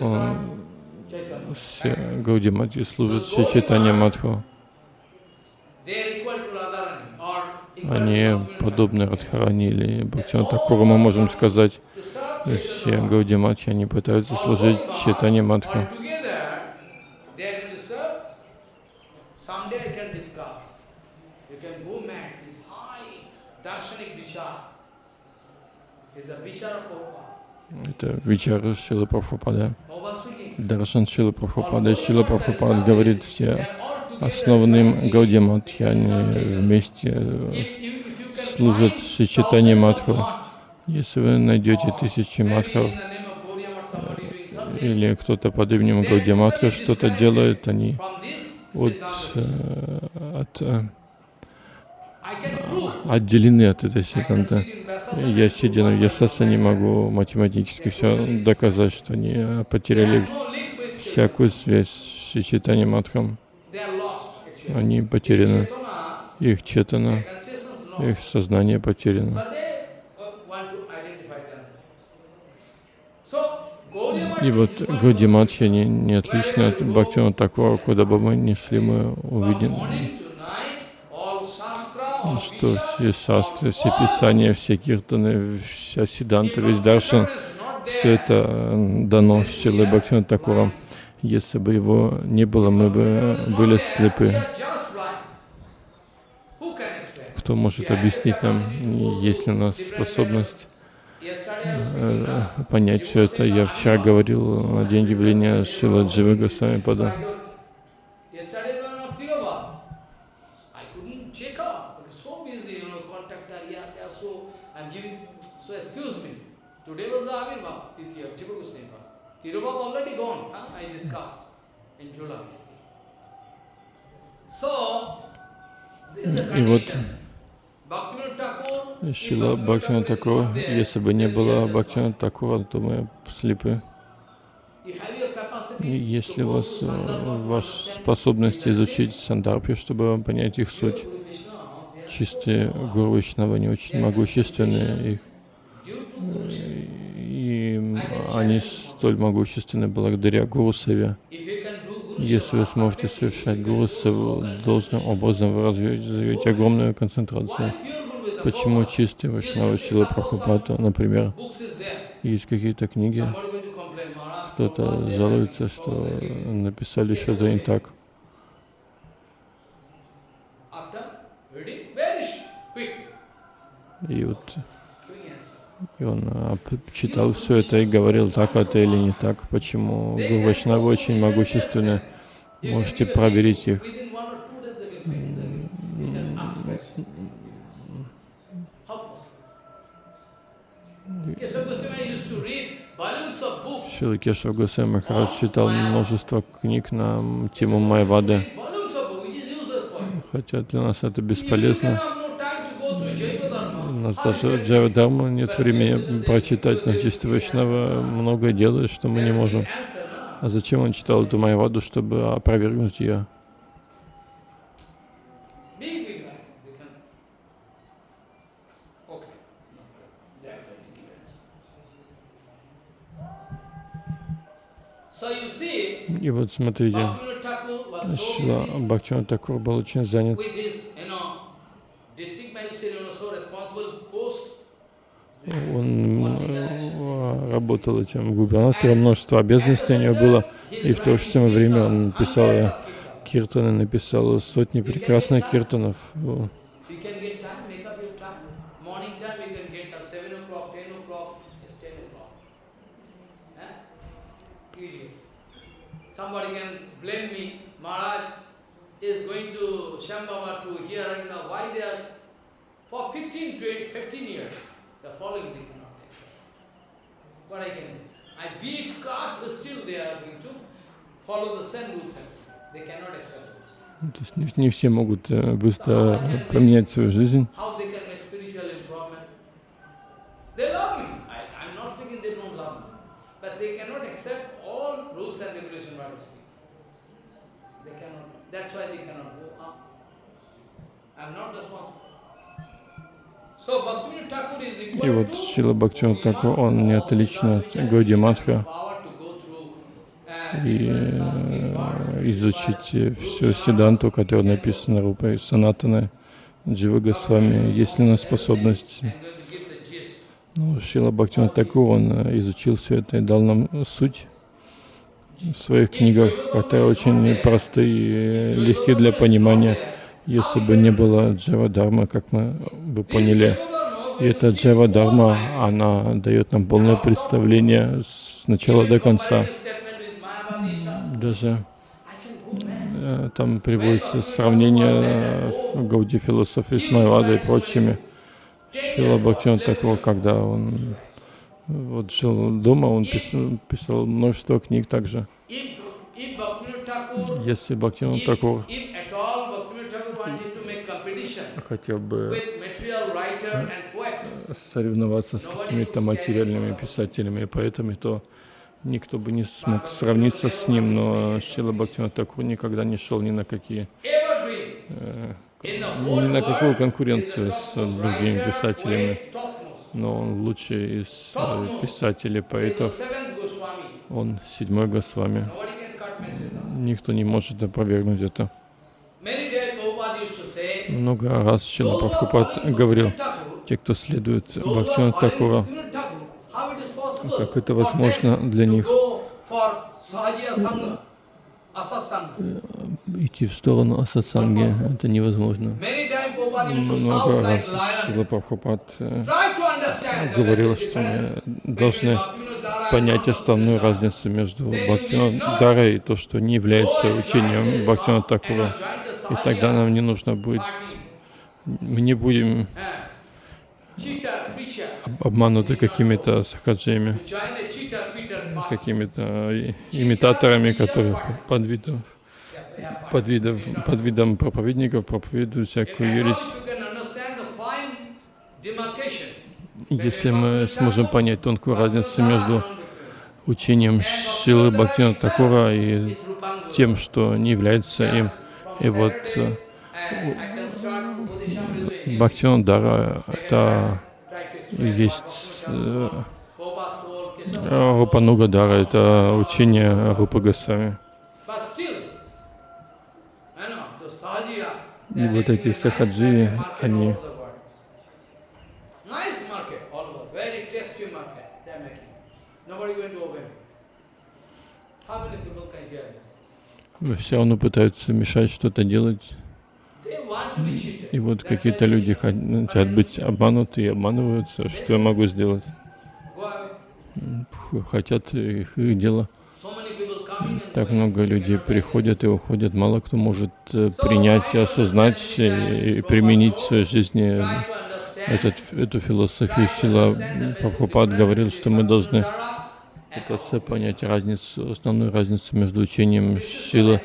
он все Гаудимати служат все читания Мадху. Они подобны Радхарани или Бхактина Такуру, мы можем сказать, все Гаудимати, они пытаются служить читание Мадху. Это Вичара Шила Прабхупада. Даршан Шила Прабхупада. Шила Прабхупад говорит, все основанным Гауди вместе служат Шичитани Мадху. Если вы найдете тысячи Мадхов, или кто-то под именем Гауди что-то делает, они от, э, от э, отделены от этой секунды. Я, сидя на Ясаса, не могу математически все доказать, что они потеряли всякую связь с Шичитани Мадхам. Они потеряны. Их четана, их сознание потеряно. И вот Гауди Матхи не, не отлично от Бхактина Такора, куда бы мы ни шли, мы увидим, что все шастры, все писания, все киртаны, вся сиданта, весь даршан, все это дано Шилой Бхактина Такуром. Если бы его не было, мы бы были слепы. Кто может объяснить нам, есть ли у нас способность э, понять все это? Я вчера говорил о день явления Шила Дживы Госвами Пада. Tirubhav already gone, huh? I discussed in July. So, И вот Шила Бхактина Такура, если бы не было Бхактина Такура, то мы слепы. И если у вас э, understand способность изучить сандарпи, чтобы понять их суть, чистые гуру Вайшнава, они очень могущественные, их due to Guru Seva. и они столь могущественны благодаря Гуру Севе. If you can do Guru Если вы сможете совершать Гуру Севу должным образом, вы развьете огромную концентрацию. Почему чистые Вайшнавы Шилы Прабхупада, например, есть какие-то книги, кто-то жалуется, что написали что-то не так. И вот. И он п- читал все это и говорил, так это или не так, почему Гуру очень могущественны. Можете проверить их. Шила Кешав Госвами Махарадж читал множество книг на тему Майвады, хотя для нас это бесполезно. Нас даже Дharma нет времени прочитать, но чистый Вайшнава многое делает, что мы не можем. А зачем он читал эту Майваду, чтобы опровергнуть ее? И вот смотрите, Шила Бхактиван Такур был очень занят. with his, you know, district magistrate, you know, so responsible post. Он э, работал этим губернатором, множество обязанностей у него было. И в то же самое время он писал э, киртаны, написал сотни прекрасных киртанов. You can get time, make up your time. Morning time you can get up 7 o'clock, 10 o'clock, it's 10 o'clock. Huh? Idiot. Somebody can blame me, Maharaj is going to Shambhava to hear right now. Why they are, for 15, 20, 15 years, the following they cannot accept. What I can, I beat God, but still they are going to follow the same rules and they cannot accept it. То есть не, не все могут э, быстро поменять свою жизнь. how they can make spiritual improvement. They love me. I, I'm not thinking they don't love me. But they cannot accept all rules and regulations what I speak. They cannot. That's why they cannot go up. I'm not responsible. И вот Шила Бхактиван Такур, он не отлично от Гауди Матха. и э, изучить всю Сиданту, которая написана Рупой Санатана Джива Госвами, есть ли у нас способность. Ну, Шила Бхактиван Такур, он изучил все это и дал нам суть в своих книгах, которые очень простые и легкие для понимания. Если бы не было Джава Дharma, как мы бы поняли, и эта Джава Дharma, она дает нам полное представление с начала до конца. Даже. Э, Там приводится сравнение э, Гауди философии с Майвадой и прочими. Шила Бхактиван такого, когда он вот жил дома, он писал, писал множество книг также. Если Бхактиван if, такого if at all Bhaktivinoda Thakur wanted to make competition хотел бы соревноваться с какими-то материальными писателями и поэтами, то никто бы не смог сравниться с ним, но Шила Бхактиван Такур никогда не шел ни на какие э, ни на какую конкуренцию с другими писателями. но он лучший из э, писателей, поэтов. Он седьмой Госвами. Никто не может опровергнуть это. Много раз Шила Прабхупад говорил, те, кто следует Бхактивину Такура, как это возможно для них идти в сторону асатсанги, это невозможно. Много раз Шила Прабхупад э, говорил, что мы должны понять основную разницу между Бхактивинода Дарой и то, что не является учением Бхактивинода Такура. И тогда нам не нужно будет, мы не будем обмануты какими-то сахаджиями, какими-то имитаторами, которые под видом, под видом, под видом проповедников проповедуют всякую ересь. Если мы сможем понять тонкую разницу между учением Шилы Бхактина Такура и тем, что не является им, и вот э, Бхактиван Дара — это есть э, Рупануга Дара, это учение Рупа Госвами. И вот эти сахаджи, они все равно пытаются мешать что-то делать. И вот какие-то люди хотят быть обмануты и обманываются. Что я могу сделать? Хотят их, их дело. Так много людей приходят и уходят. Мало кто может э, принять и осознать и применить в своей жизни этот, эту философию. Шила Прабхупад говорил, что мы должны пытаться понять разницу, основную разницу между учением Шила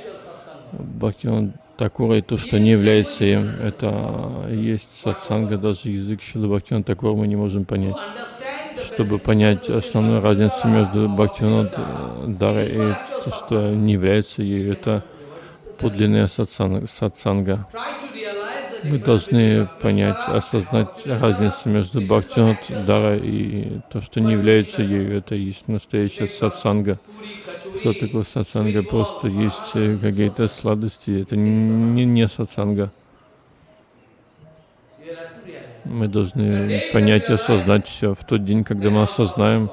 Бхактиван Такура и то, что не является им. Это есть сатсанга, даже язык Шилы Бхактиван Такура мы не можем понять. Чтобы понять основную разницу между Бхактиван Дарой и то, что не является ею, это подлинная сатсанга. Мы должны понять, осознать разницу между Бхактиван Дарой и то, что не является ею. Это есть настоящая сатсанга. Что такое сатсанга? Просто есть какие-то сладости. Это не, не сатсанга. Мы должны понять и осознать все. В тот день, когда мы осознаем,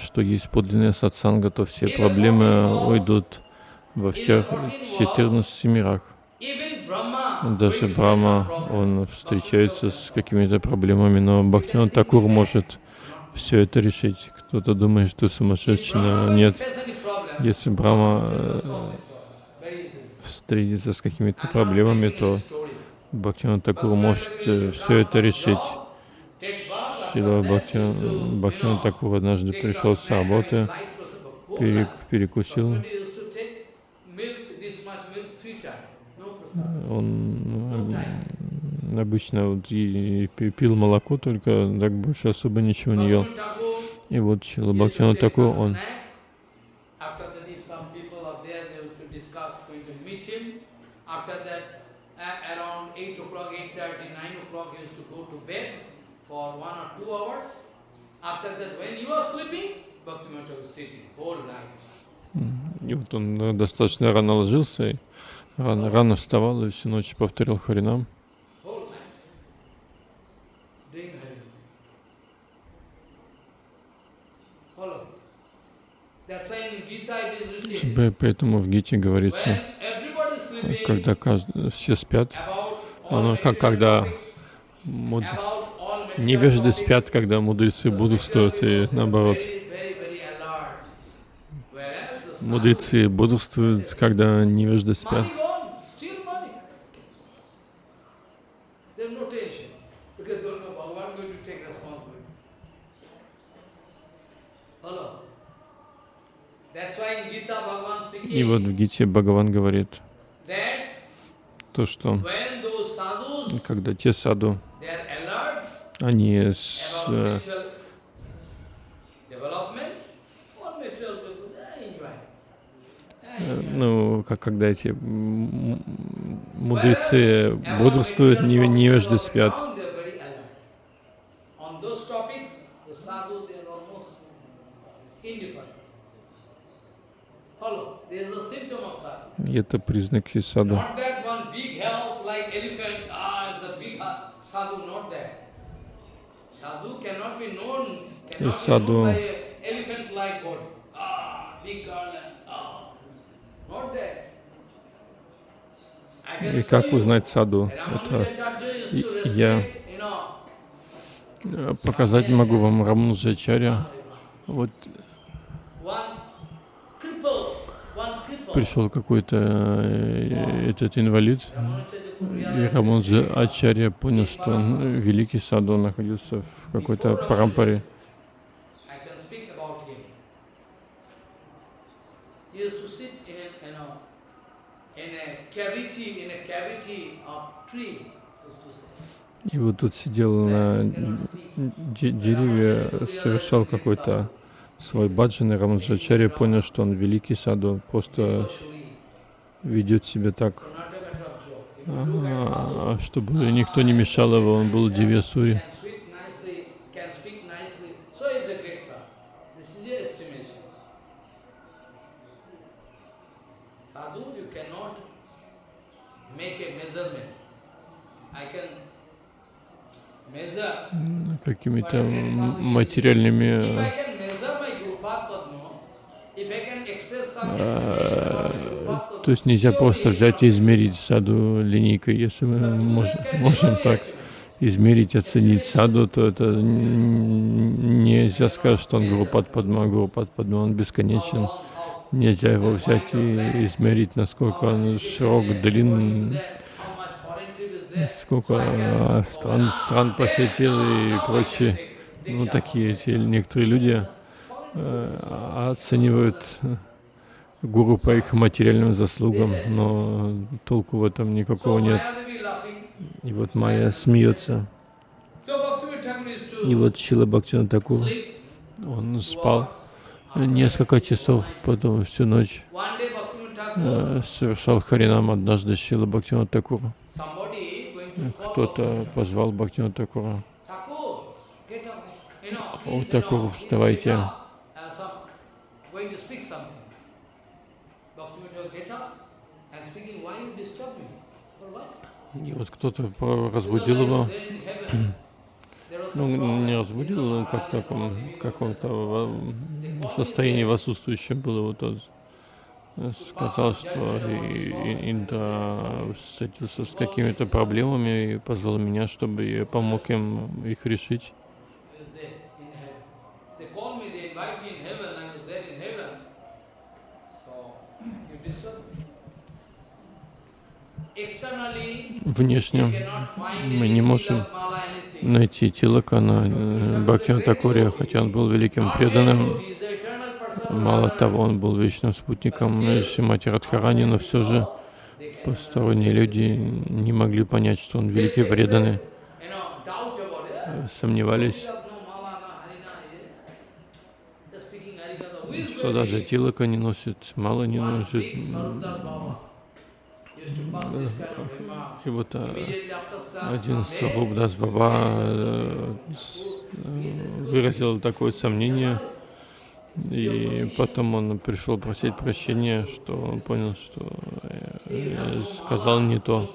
что есть подлинная сатсанга, то все проблемы уйдут во всех 14 мирах. Даже Брахма, он встречается с какими-то проблемами, но Бхактиван Такур может все это решить. Кто-то думает, что сумасшедший, но нет. Если Брахма э, встретится с какими-то проблемами, то Бхактиван Такур может э, все это решить. Шила Бхактиван Такур однажды пришел с работы, перекусил он обычно вот и, и пил молоко, только так больше особо ничего не ел. И вот Шила Бхактина такой, он И вот он достаточно рано ложился, Рано, рано вставал и всю ночь повторял Харинам. Поэтому в Гите говорится, когда каждый, все спят, оно как когда муд... невежды спят, когда мудрецы бодрствуют, и наоборот. Мудрецы бодрствуют, когда невежды спят. И вот в Гите Бхагаван говорит то, что когда те саду, они с, э, ну, как когда эти мудрецы бодрствуют, невежды спят. И это признаки саду. И саду и как узнать саду? Это я. показать могу вам Рамануджачаря. Вот пришел какой-то э, этот инвалид, и Рамануджа Ачарья понял, что он великий саду, находился в какой-то парампаре. И вот тут сидел на дереве, совершал какой-то свой баджан, и Рамаджачарья понял, что он великий саду, просто ведет себя так, а, чтобы никто не мешал его, он был Дивьясури. какими-то материальными а, то есть нельзя просто взять и измерить саду линейкой. Если мы можем, можем так измерить, оценить саду, то это нельзя сказать, что он Гурупад Падма, Гурупад Падма, он бесконечен. Нельзя его взять и измерить, насколько он широк, длинный сколько а, стран, стран посетил и прочее. Ну, такие эти некоторые люди э, оценивают гуру по их материальным заслугам, но толку в этом никакого нет. И вот Майя смеется. И вот Шила Бхактина Такур, он спал несколько часов, потом всю ночь э, совершал харинам однажды Шила Бхактина Такура кто-то позвал Бхактина Такура. О, Такур, вставайте. И вот кто-то разбудил его. Ну, не разбудил, но как в каком-то состоянии в отсутствующем был его тот сказал, что Индра встретился с какими-то проблемами и позвал меня, чтобы я помог им их решить. Внешне мы не можем найти Тилакана э, Бхактина Такурия, хотя он был великим преданным. Мало того, он был вечным спутником Шимати Радхарани, но все же посторонние люди не могли понять, что он великий преданный, сомневались, что даже Тилака не носит, мало не носит. И вот а, один Сарубдас Баба э, выразил такое сомнение, и потом он пришел просить прощения, что он понял, что сказал не то.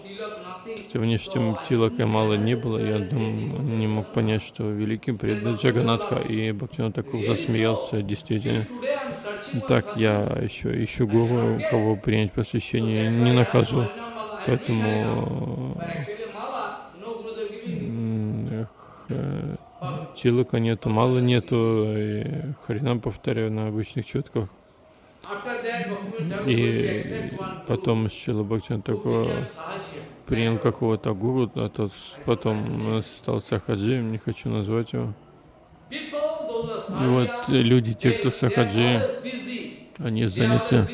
Хотя внешним Тилака мало не было, я он не мог понять, что великий преданный Джаганатха, и Бхактина Такур засмеялся, действительно. Так, я еще ищу гуру, кого принять посвящение, не нахожу. Поэтому Тилака нету, мало нету, и Харинам повторяю на обычных четках. И потом Шила Бхактин такой принял какого-то гуру, а тот потом стал сахаджием, не хочу назвать его. И вот люди, те, кто сахаджи, они заняты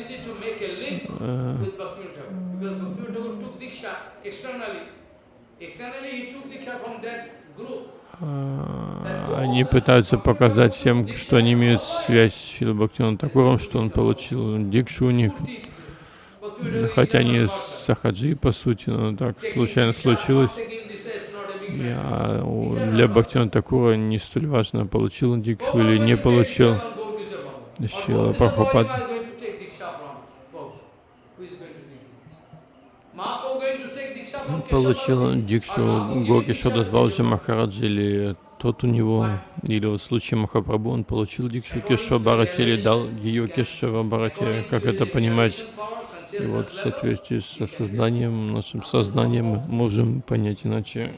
э, они пытаются показать всем, что они имеют связь с Шила Бхактином Такуром, что он получил дикшу у них. Хотя они сахаджи, по сути, но так случайно случилось. Я для Бхактина Такура не столь важно, получил он дикшу или не получил. Шила Прабхупад. Получил дикшу Гоки Шодасбалджи Махараджи или тот у него, или вот в случае Махапрабху, он получил дикшу Кешва Барати или дал ее Кешва Барати, как это понимать? И вот в соответствии с осознанием, нашим сознанием мы можем понять, иначе.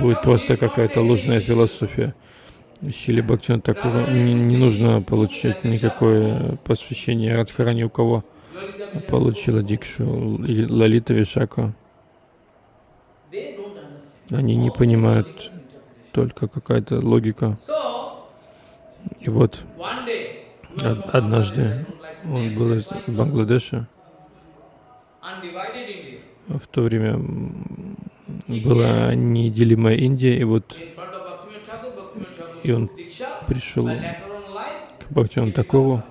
Будет просто какая-то ложная философия. Шили Бхактиван Такуру не, не нужно получать никакое посвящение. Радхарани, у кого получила Дикшу? Или Лалита Вишака. Они не понимают только какая-то логика. И вот однажды он был из Бангладеша. В то время была неделимая Индия, и вот и он пришел к Бхактивану Такову,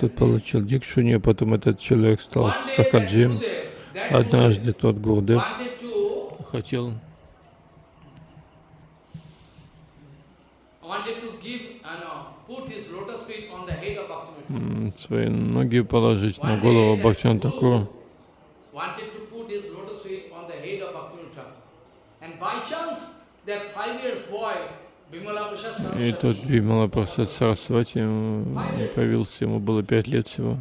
тот получил дикшунию, потом этот человек стал сахаджием. Однажды тот Гурдев хотел свои ноги положить на голову Бхактивана Такуру. И тот Бимала Прасад Сарасвати появился, ему было пять лет всего.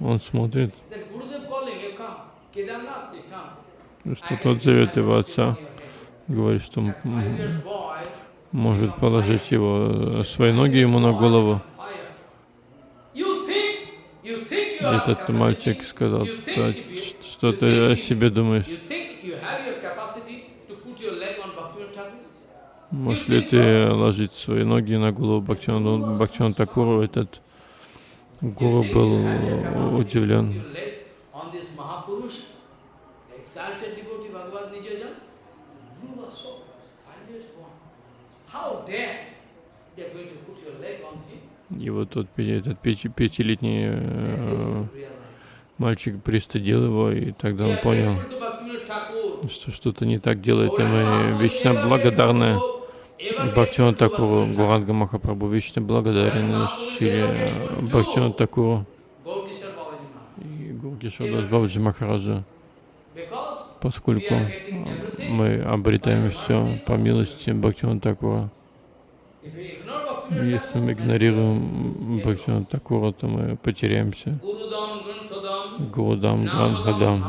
Он смотрит, что тот зовет его отца, говорит, что может положить его свои ноги ему на голову. Этот мальчик сказал, что ты о себе думаешь? Можешь ли ты ложить свои ноги на голову Бхактивану Бхактивану Такуру? Этот гуру был удивлен. И вот тот этот пятилетний э, мальчик пристыдил его, и тогда он понял, что что-то не так делает, и мы вечно благодарны Бхактиван Такуру, Гуранга Махапрабху вечно благодарен Шри Бхактиван Такуру и Гургишадас Бабаджи Махараджа, поскольку мы обретаем все по милости Бхактиван Такура. Если мы игнорируем Бхактиван Такура, то мы потеряемся. Гурудам Грандхадам.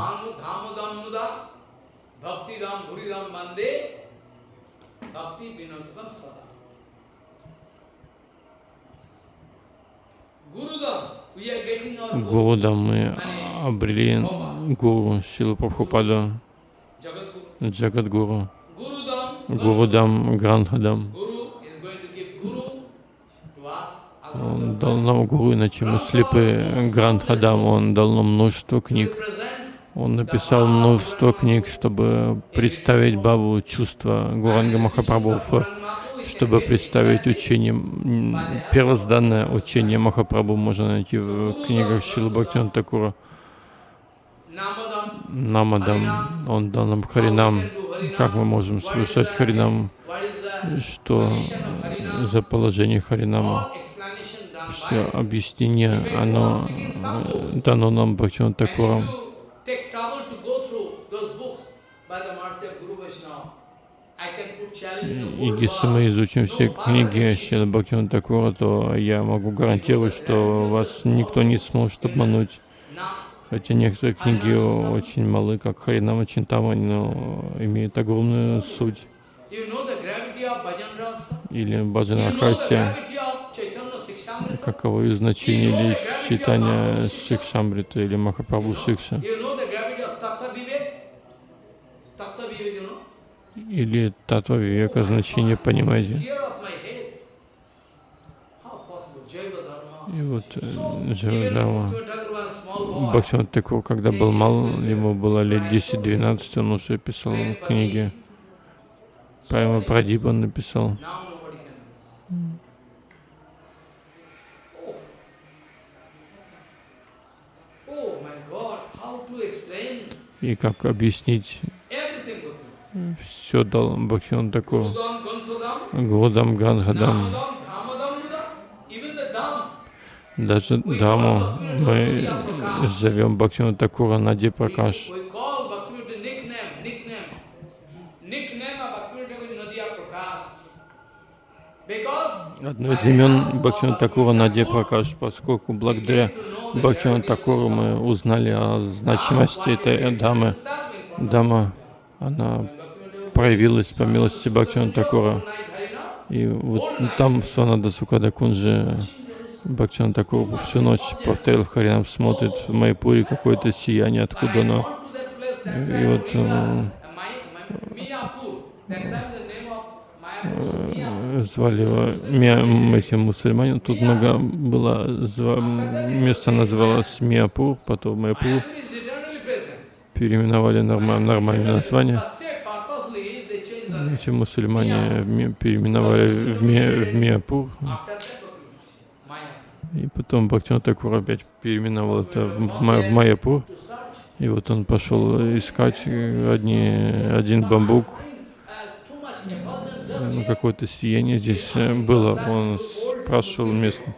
Гурудам. Мы обрели Гуру Шилу Прабхупаду, Джагадгуру, Гурудам. Грандхадам. Он дал нам Гуру, иначе мы слепы Грандхадам, он дал нам множество книг. Он написал множество книг, чтобы представить Бабу чувства Гуранга Махапрабху, чтобы представить учение, первозданное учение Махапрабху можно найти в книгах Шилы Бхактина Такура. Намадам, он дал нам Харинам. Как мы можем слушать Харинам? Что за положение Харинама? Все объяснение, оно дано нам Бхактина. И если мы изучим все книги Шила Бхактивана Такура, то я могу гарантировать, что вас никто не сможет обмануть. Хотя некоторые книги очень малы, как Харинама Чинтама, но имеют огромную суть. Или Баджана Хасия, каково ее значение, или читание Шикшамрита, или Махапрабху Шикша. Или Татва Вивека значение понимаете? И вот э, Джавадама Бхактиван Такур, когда был мал, ему было лет 10-12, он уже писал книги. Прямо Прадип он написал. И как объяснить все дал Бхактиван Такур, годам Гангадам. Даже даму мы зовем Бхактиван Такура Нади Пракаш. Одно из имен Бхактиван Такура Надя Пракаш, поскольку благодаря Бхактиван Такуру мы узнали о значимости этой дамы. Дама она проявилась по милости Бхактина Такура. И вот там Сванада Сукада Кунджи Бхактина Такур всю ночь повторил Харинам, смотрит в Майпуре какое-то сияние, откуда оно. И вот э, Э, звали его эти мусульмане. Тут много было, место называлось Миапур, потом Майпур. Переименовали нормаль, нормальное название. Эти мусульмане переименовали в, Ми, в Миапур. И потом Бхактина Такур опять переименовал это в, в Майяпур. И вот он пошел искать одни, один бамбук, ну, какое-то сияние здесь э, было. Он спрашивал местно,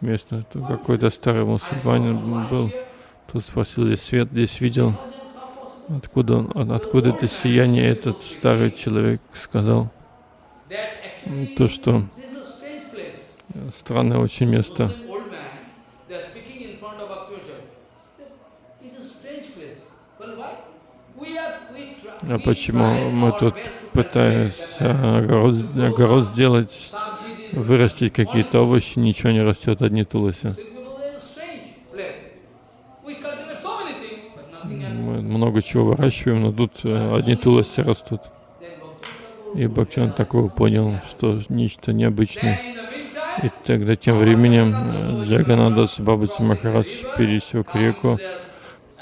местно какой-то старый мусульманин был. Тот спросил, здесь свет здесь видел. Откуда, он, откуда это сияние, этот старый человек сказал. То, что странное очень место. А почему мы тут пытаемся огород, огород сделать, вырастить какие-то овощи, ничего не растет, одни тулоси? Много чего выращиваем, но тут э, одни тулоси растут. И Бхактиван такого понял, что нечто необычное. И тогда тем временем э, Джаганадас Бабаджи Махарадж пересек реку,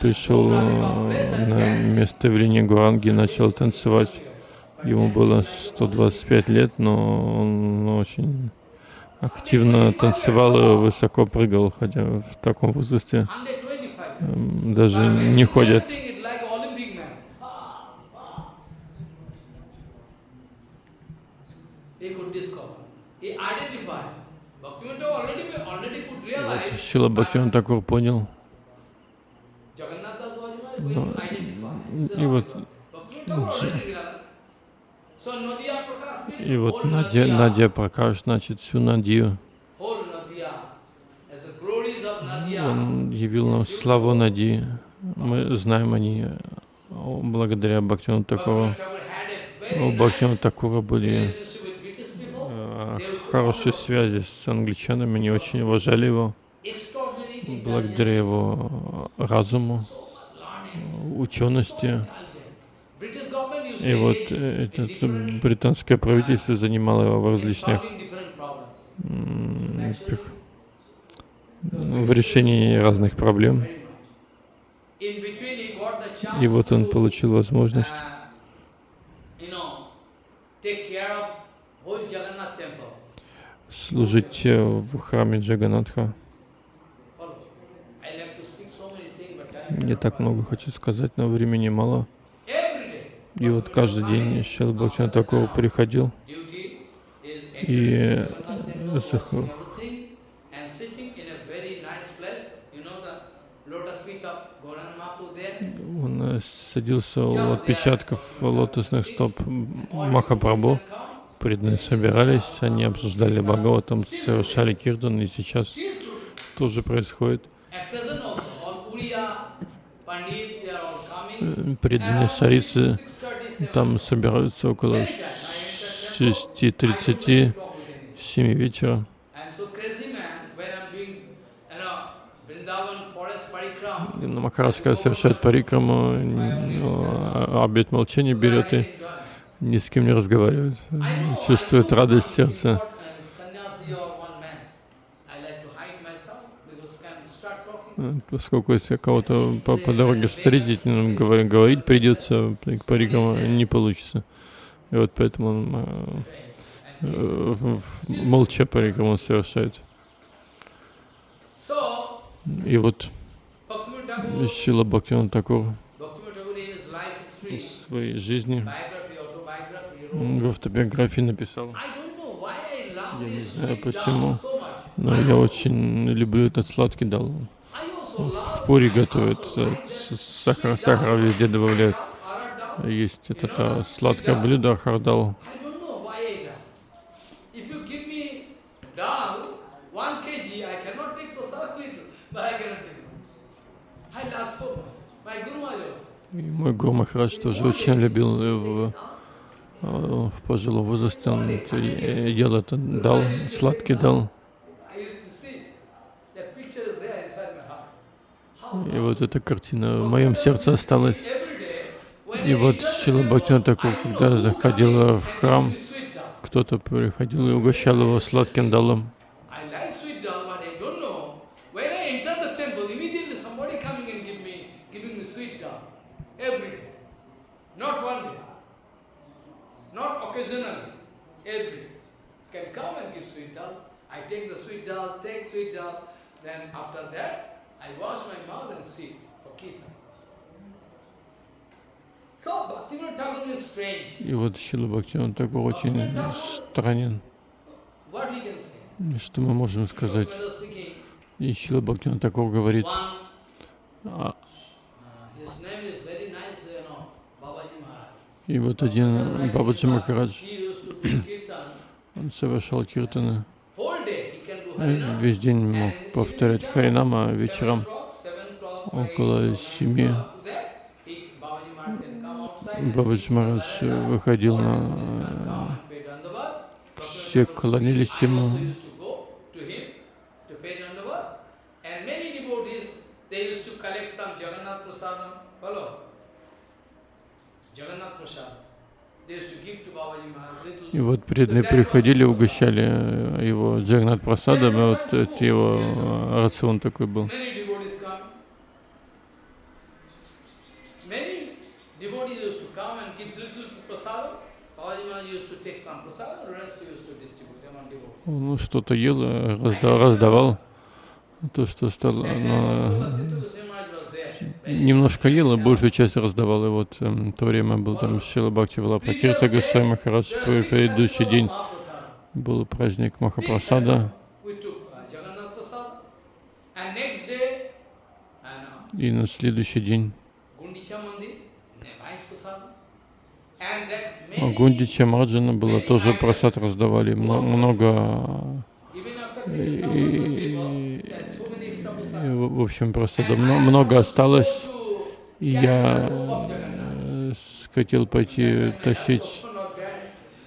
пришел э, на место в линии Гуанги, начал танцевать. Ему было 125 лет, но он очень активно танцевал и высоко прыгал, хотя в таком возрасте эм, даже не ходят. Вот Шила Бхактиван Такур понял, но, и вот и вот Надя, Надя Пракаш, значит, всю Надию. Он явил нам славу Нади. Мы знаем о ней благодаря Бхактину Такуру. У Бхактина Такура были хорошие связи с англичанами, они очень уважали его благодаря его разуму, учености. И вот это британское правительство занимало его в различных в решении разных проблем. И вот он получил возможность служить э, в храме Джаганатха. Не так много хочу сказать, но времени мало. И вот каждый день Шил Бхактина такого приходил. И он э, садился у отпечатков лотосных стоп Махапрабху. Преданные собирались, они обсуждали Бхагаватам, совершали кирдан, и сейчас тоже происходит. Э, преданные сарицы там собираются около 6.30, 7 вечера. На Махарадж, когда совершает парикраму, ну, обед молчания берет и ни с кем не разговаривает. Чувствует радость сердца. поскольку если кого-то по, по дороге встретить, ну, говорить, говорить придется, парикам не получится. И вот поэтому он э, молча парикам совершает. И вот Шила Бхактиван Такур в своей жизни в автобиографии написал. Я не знаю почему, но я очень люблю этот сладкий дал. В пури готовят, сахар, сахар везде добавляют. Есть это, это сладкое блюдо хардал. И мой Гуру Махарадж тоже очень любил в, в пожилом возрасте, он ел это, дал, сладкий дал. И вот эта картина в моем сердце осталась. И вот Шила Бхактина такой, когда заходил в храм, кто-то приходил и угощал его сладким далом. Then after that, I wash my mouth and sit for kirtan. И вот Шила Бхактиван такой очень странен. Что мы можем сказать? И Шила Бхактиван такого говорит. И вот один Бабаджи Махарадж, он совершал киртаны. Весь день мог повторять Харинама вечером около семи. Бабаджи Марадж выходил на... Все клонились ему. И вот преданные приходили, угощали его Джагнат Прасадом, и вот это его рацион такой был. Ну, что-то ел, раздавал, раздавал то, что стало, но немножко ел, а большую часть раздавал. И вот эм, в то время был там Шила Бхакти Валапатирта Гасай Махарадж. Предыдущий день был праздник Махапрасада. И на следующий день. Гундича Марджана было тоже просад раздавали, много, и, и, в общем, просада много осталось, и я э, хотел пойти тащить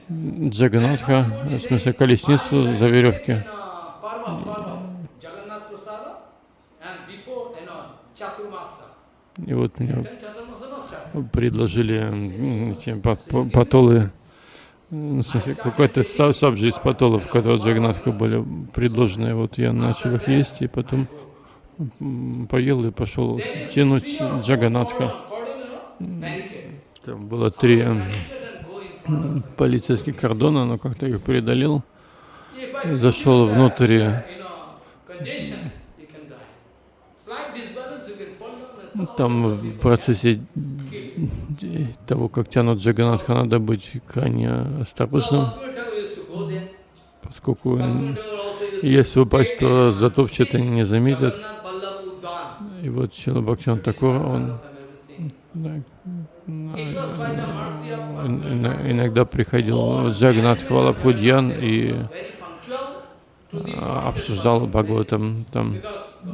Джаганатха, в смысле колесницу за веревки. И вот мне предложили эти патолы, какой-то сабджи из патолов, которые Джаганатха были предложены. Вот я начал их есть, и потом поел и пошел тянуть Джаганатха. Там было три полицейских кордона, но как-то их преодолел. Зашел внутрь там в процессе того, как тянут Джаганатха, надо быть крайне осторожным, поскольку если упасть, то затопчат и не заметят. И вот Чила Бхактиван Такур, он иногда приходил в Джаганат Хвалапудьян и обсуждал Бхагаватам там.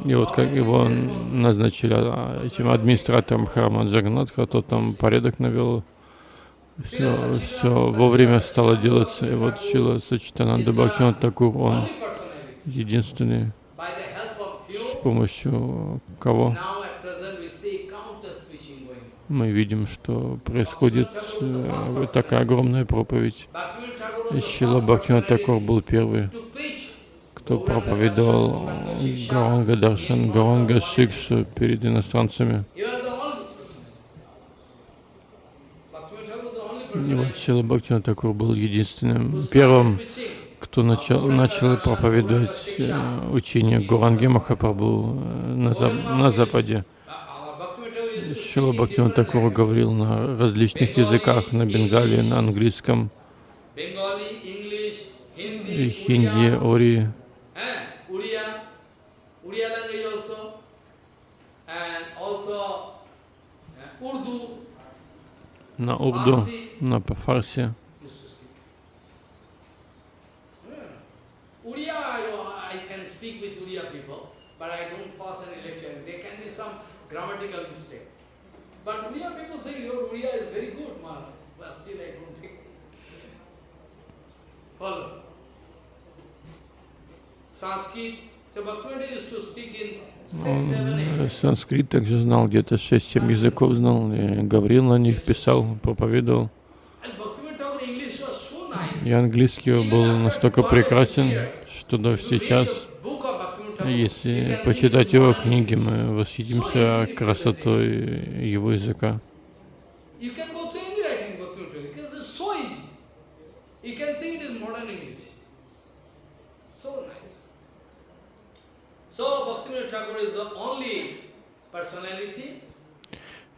И вот как его назначили а, этим администратором храма Джаганатха, тот там порядок навел, все, все вовремя стало делаться. И вот Шила Сачитананда Бхактинат Такур, он единственный, помощью кого мы видим, что происходит э, такая огромная проповедь. Шила Бхактинат Такур был первый кто проповедовал Гаранга Даршан, Гаранга Шикш перед иностранцами. И вот Шила Бхактина Такур был единственным, первым, кто начал, начал проповедовать э, учение Гуранги Махапрабху э, на, зап на Западе. Шила Бхактина Такур говорил на различных языках, на бенгале, на английском, хинди, ори, на урду, на фарси. Он санскрит также знал, где-то 6-7 языков знал, и говорил на них, писал, проповедовал. И английский был настолько прекрасен, что даже сейчас, если почитать его книги, мы восхитимся красотой его языка.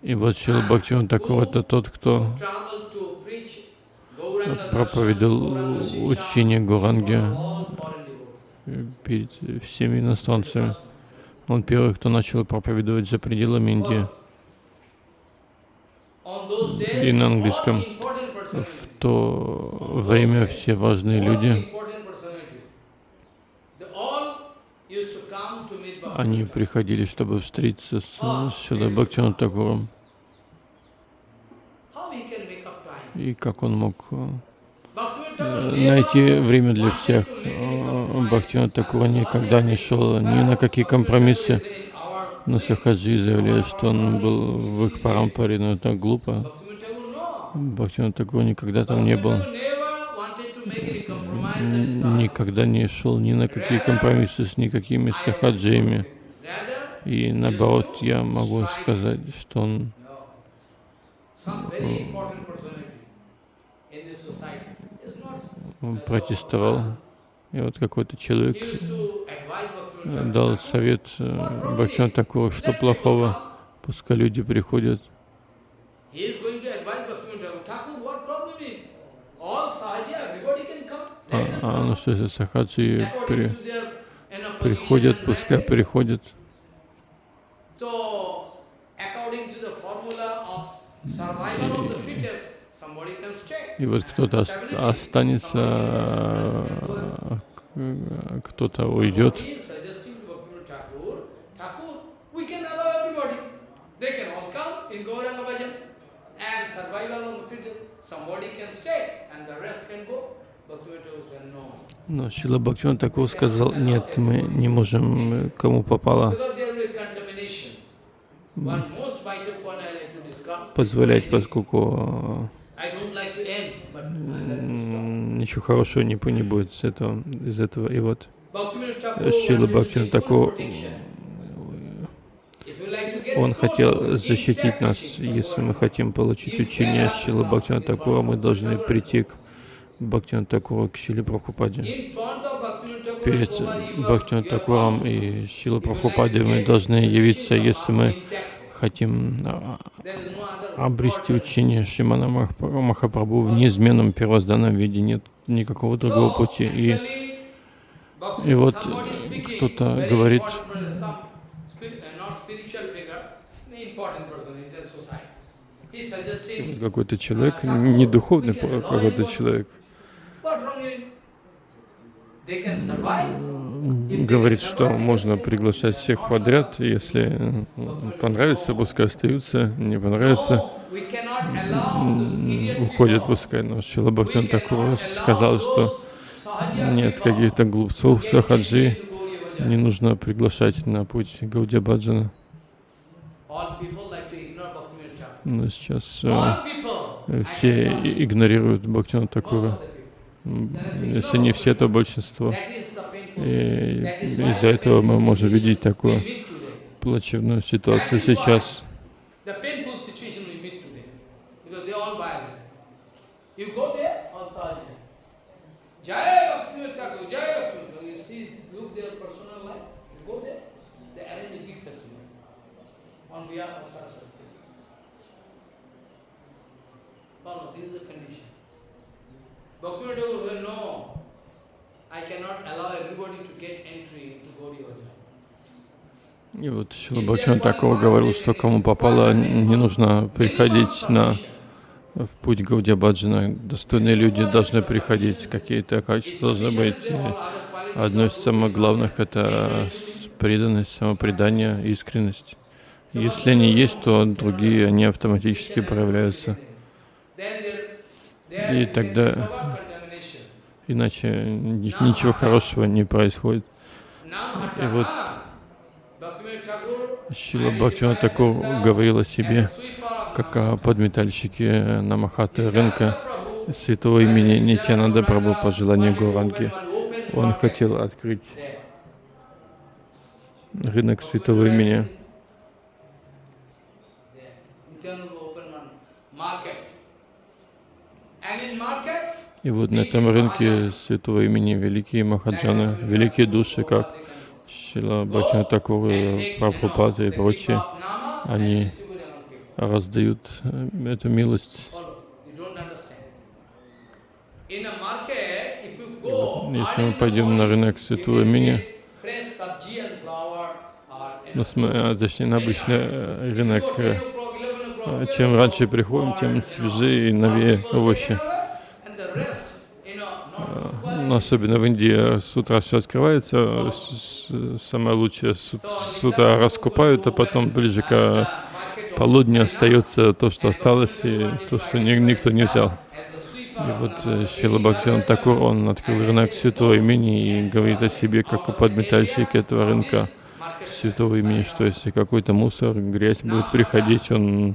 И вот Шила Бхактиван такой это тот, кто проповедовал учение Гуранги перед всеми иностранцами. Он первый, кто начал проповедовать за пределами Индии и на английском. В то время все важные люди, они приходили, чтобы встретиться с Шилой Бхактиваном Такуром. и как он мог э, найти время для всех. Э, Бхактивинат Такура никогда не шел ни на какие компромиссы. Но Сахаджи заявляет, что он был в их парампаре, но это глупо. Бхактивинат Такура никогда там не был. Никогда не шел ни на какие компромиссы с никакими сахаджиями. И наоборот, я могу сказать, что он он протестовал. И вот какой-то человек дал совет э, Бхактина Такуру, что плохого, пускай люди приходят. А, а ну что, если сахаджи при, приходят, пускай приходят. И вот кто-то останется, кто-то уйдет. Но Шила Бхактиван такого сказал, нет, мы не можем, кому попало, позволять, поскольку ничего хорошего не, не будет с этого, из этого. И вот Шила Бхактина такого, он хотел защитить нас. Если мы хотим получить учение Шила Бхактина такого, мы должны прийти к Бхактина такого, к Шиле Прабхупаде. Перед Бхактина Такуром и Шила Прабхупаде мы должны явиться, если мы хотим а, обрести учение Шимана Махапрабху в неизменном первозданном виде, нет никакого другого пути. И, и вот кто-то говорит, какой-то человек, не духовный какой-то человек, говорит, что можно приглашать всех подряд, если понравится, пускай остаются, не понравится, уходят, пускай. Но Шила Бхактин такого сказал, что нет каких-то глупцов, сахаджи, не нужно приглашать на путь Гаудия Баджана. Но сейчас э, все игнорируют Бхактина Такура. Если не все, то большинство. И из-за этого мы можем видеть такую плачевную ситуацию сейчас. Follow, this is the condition. Bhaktivinoda Thakur will know и вот Шила Бхактиван такого говорил, что кому попало, не нужно приходить на в путь Гаудия Баджана. Достойные люди должны приходить, какие-то качества должны быть. Одно из самых главных — это преданность, самопредание, искренность. Если они есть, то другие, они автоматически проявляются. И тогда, иначе ничего хорошего не происходит. И вот Шила Бхактивина Такур говорил о себе, как о подметальщике на рынка святого имени Нитянанда Прабhu по желанию Гуранги. Он хотел открыть рынок святого имени. И вот на этом рынке святого имени великие махаджаны, великие души, как Шила Бхактина Такур, Прабхупад и прочие, они раздают э, эту милость. Если мы пойдем на рынок святого имени, ну, а, точнее, на обычный э, рынок, чем раньше приходим, тем свежее и новее овощи. Но особенно в Индии с утра все открывается, самое лучшее с утра раскупают, а потом ближе к полудню остается то, что осталось, и то, что никто не взял. И вот э, Шила Бхактиван Такур, он открыл рынок святого имени и говорит о себе как о подметальщике этого рынка святого имени, что если какой-то мусор, грязь будет приходить, он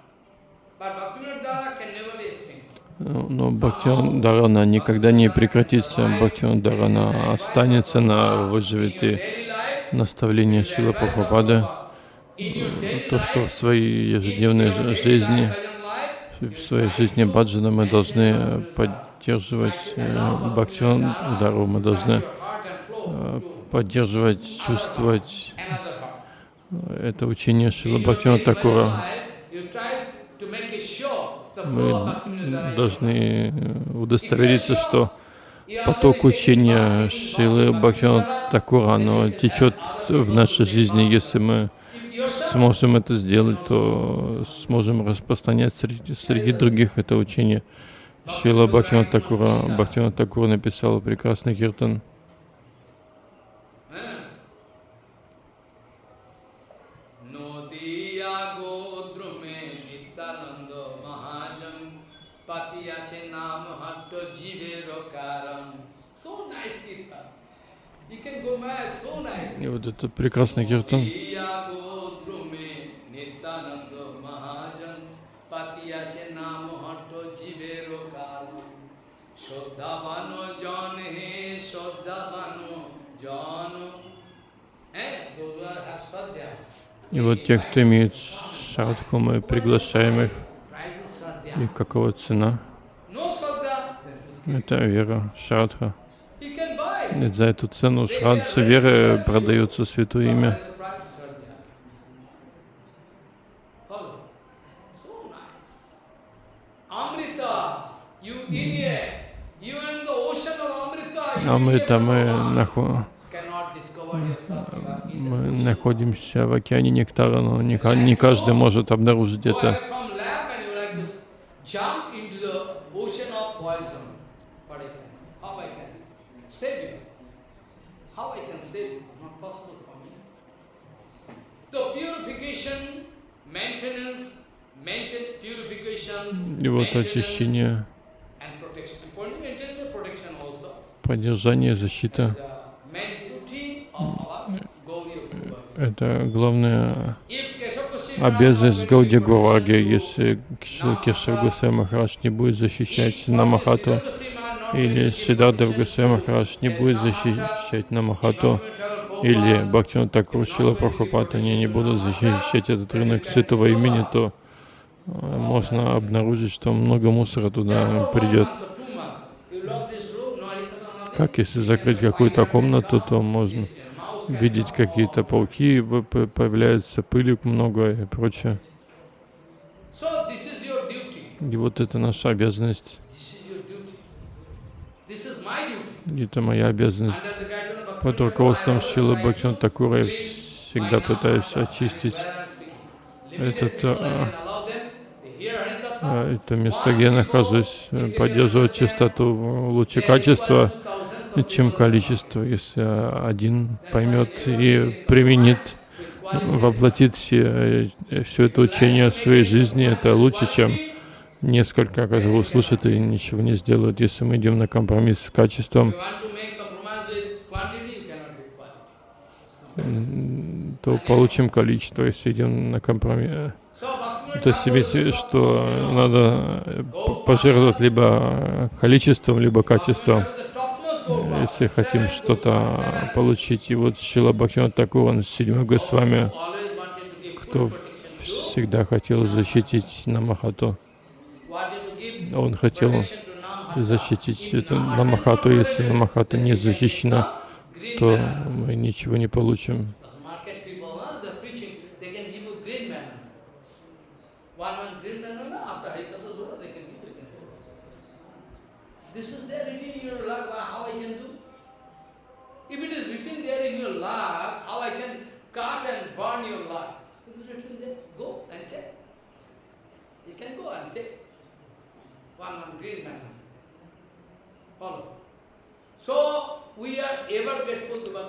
Но Бхактион Дарана никогда не прекратится. Бхактион Дарана останется, на выживет и наставление Шила Прабхупады то, что в своей ежедневной жизни, в своей жизни баджана мы должны поддерживать э, бхактиван дару, мы должны э, поддерживать, чувствовать это учение Шила Бхактивана Такура. Мы должны удостовериться, что поток учения Шилы Бхактивана Такура, оно течет в нашей жизни, если мы сможем это сделать, то сможем распространять среди, среди других это учение. Шила Бхактина Такура, Бхактина Такура написала прекрасный киртан. И вот это прекрасный киртан. И вот те, кто имеет шрадху, мы приглашаем их. И какова цена? Это вера, шрадха. За эту цену шрадха веры продается святое имя. Амрита мы находим мы находимся в океане нектара, но не, не каждый может обнаружить это. И вот очищение, поддержание, защита. это главная обязанность Гауди Говарги. Если Кешав Гусей Махарадж не будет защищать Намахату, или Сиддардав Гусей Махарадж не будет защищать Намахату, или Бхактина Такур Шила Прабхупад, они не будут защищать этот рынок святого имени, то э, можно обнаружить, что много мусора туда придет. Как если закрыть какую-то комнату, то можно видеть какие-то пауки, появляется пыли много и прочее. И вот это наша обязанность. Это моя обязанность. Под руководством Шилы Бхактина Такура я всегда пытаюсь очистить этот, а, а, это место, где я нахожусь, поддерживать чистоту лучше качества, чем количество. Если один поймет и применит, воплотит все, все это учение в своей жизни, это лучше, чем несколько, которые услышат и ничего не сделают. Если мы идем на компромисс с качеством, то получим количество, если идем на компромисс. То есть что надо пожертвовать либо количеством, либо качеством, если хотим что-то получить. И вот Шила Такур, он седьмой Госвами, кто всегда хотел защитить Намахату. Он хотел защитить это Намахату. Если Намахата не защищена, то мы ничего не получим. Burn your life? It is written there, go and take. You can go and take. One, one green man. Follow.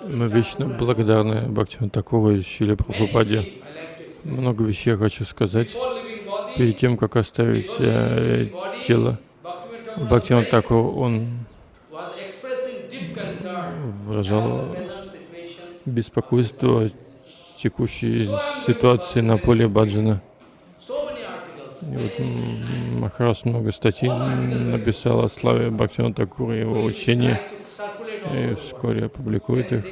Мы вечно благодарны Бхактиван Такова и Шиле Прабхупаде. Много вещей я хочу сказать. Перед тем, как оставить э, тело, Бхактиван Такова, он выражал беспокойство текущей ситуации на поле Баджана. И вот Махараш много статей написал о славе Бхактивана Такура и его учения и вскоре опубликует их,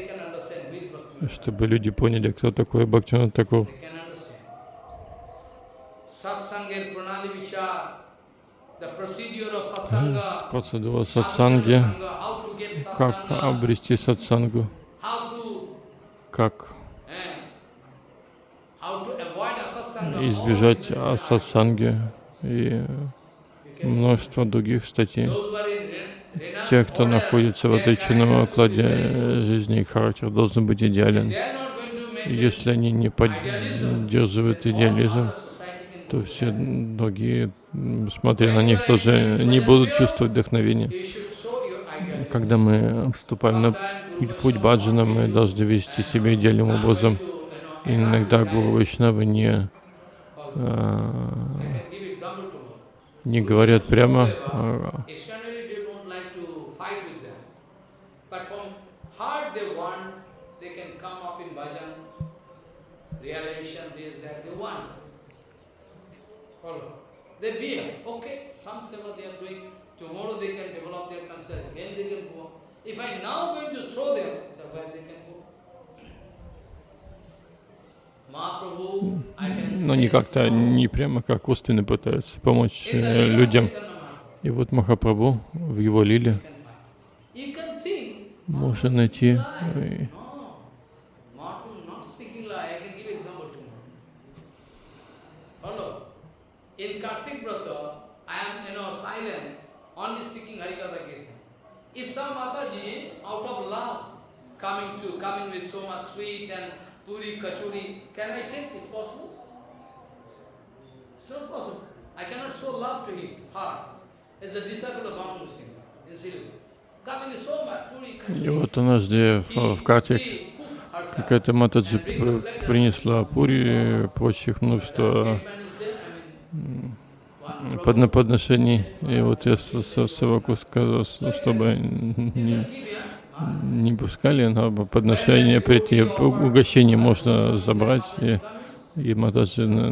чтобы люди поняли, кто такой Бхактивинат Такур. Процедура сатсанги, как обрести сатсангу, как избежать сатсанги и множество других статей те, кто находится в отреченном окладе жизни, и характер должен быть идеален. Если они не поддерживают идеализм, то все другие, смотря на них, тоже не будут чувствовать вдохновения. Когда мы вступаем на путь, путь баджана, мы должны вести себя идеальным образом. Иногда Гуру Вайшнавы не, не говорят прямо, а, they bear, okay, some seva they are doing, tomorrow they can develop their consciousness, again they can go. If I now going to throw them, then where they can go? Но не как-то, не прямо как косвенно пытаются помочь э, людям. И вот Махапрабху в его лиле можно найти In Kartik Vrata, I am, you know, silent, only speaking Harikatha Kirtan. If some Mataji, out of love, coming to, coming with so much sweet and И вот где в Катик какая-то Матаджи принесла пури, прочих, ну что под подношений. И вот я Саваку сказал, чтобы не, не пускали на подношение прийти. Угощение можно забрать. И, и Матаджи на,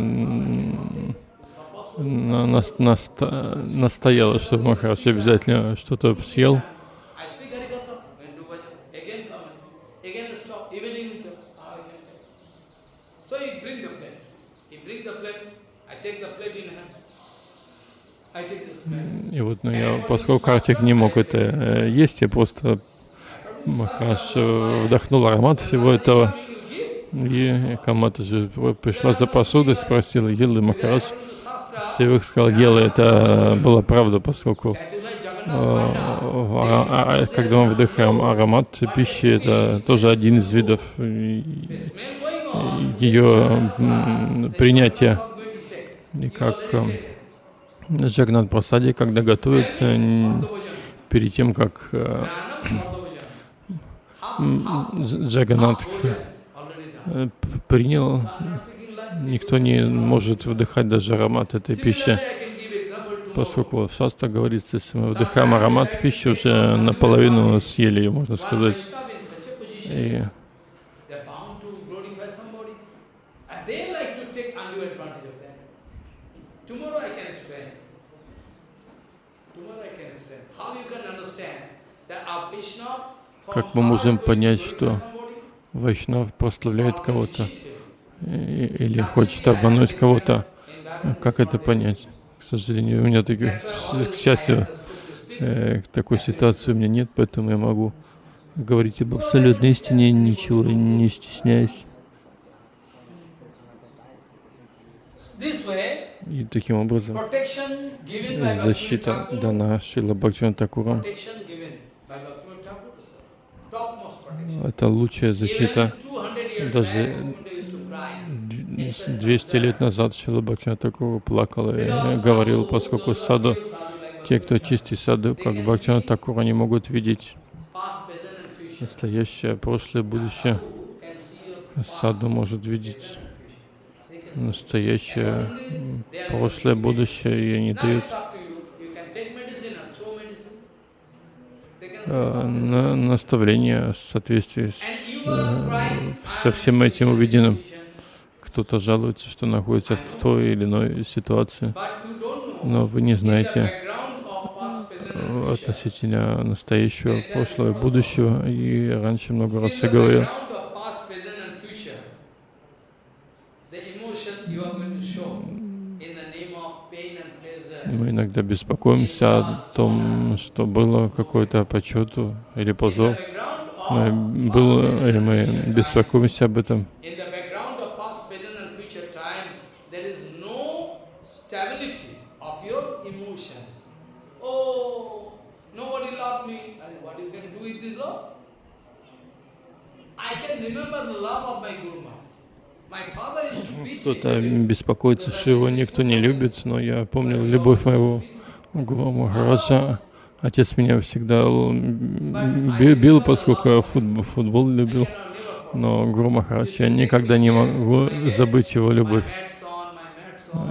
на, на, на, настояла, чтобы Махарадж обязательно что-то съел. И вот, ну, я, поскольку Картик не мог это э, есть, я просто Махараш вдохнул аромат всего этого. И Камата же пришла за посудой, спросила Елы Махарадж. Севик сказал, Ела, это была правда, поскольку а, когда мы вдыхаем аромат пищи, это тоже один из видов ее принятия. И как Джагнат Прасади, когда готовится, перед тем, как Джаганат принял, никто не может вдыхать даже аромат этой пищи поскольку в шаста говорится, если мы вдыхаем аромат пищи, уже наполовину съели ее, можно сказать. И как мы можем понять, что Вайшнав прославляет кого-то или хочет обмануть кого-то? Как это понять? К сожалению, у меня таких, к счастью, э, такой ситуации у меня нет, поэтому я могу говорить об абсолютной истине, ничего не стесняясь. И таким образом защита дана Шила Бхактиван Такуром. Это лучшая защита. Даже 200 лет назад Шила Бхактина Такур плакал и говорил, поскольку саду, те, кто чистит саду, как Бхактина Такур, они могут видеть. настоящее, прошлое, будущее. Саду может видеть. настоящее, прошлое, будущее, и они дают э, на наставление в соответствии с, э, со всем этим увиденным кто-то жалуется, что находится в той или иной ситуации, но вы не знаете э, относительно настоящего, прошлого и будущего. И раньше много раз я говорил, мы иногда беспокоимся о том, что было какое-то почету или позор. Мы, было, или мы беспокоимся об этом. Кто-то беспокоится, что его никто не любит, но я помнил любовь моего Гуру Махараджа. Отец меня всегда бил, поскольку я футбол, футбол любил. Но Гуру Махарадж, я никогда не могу забыть его любовь.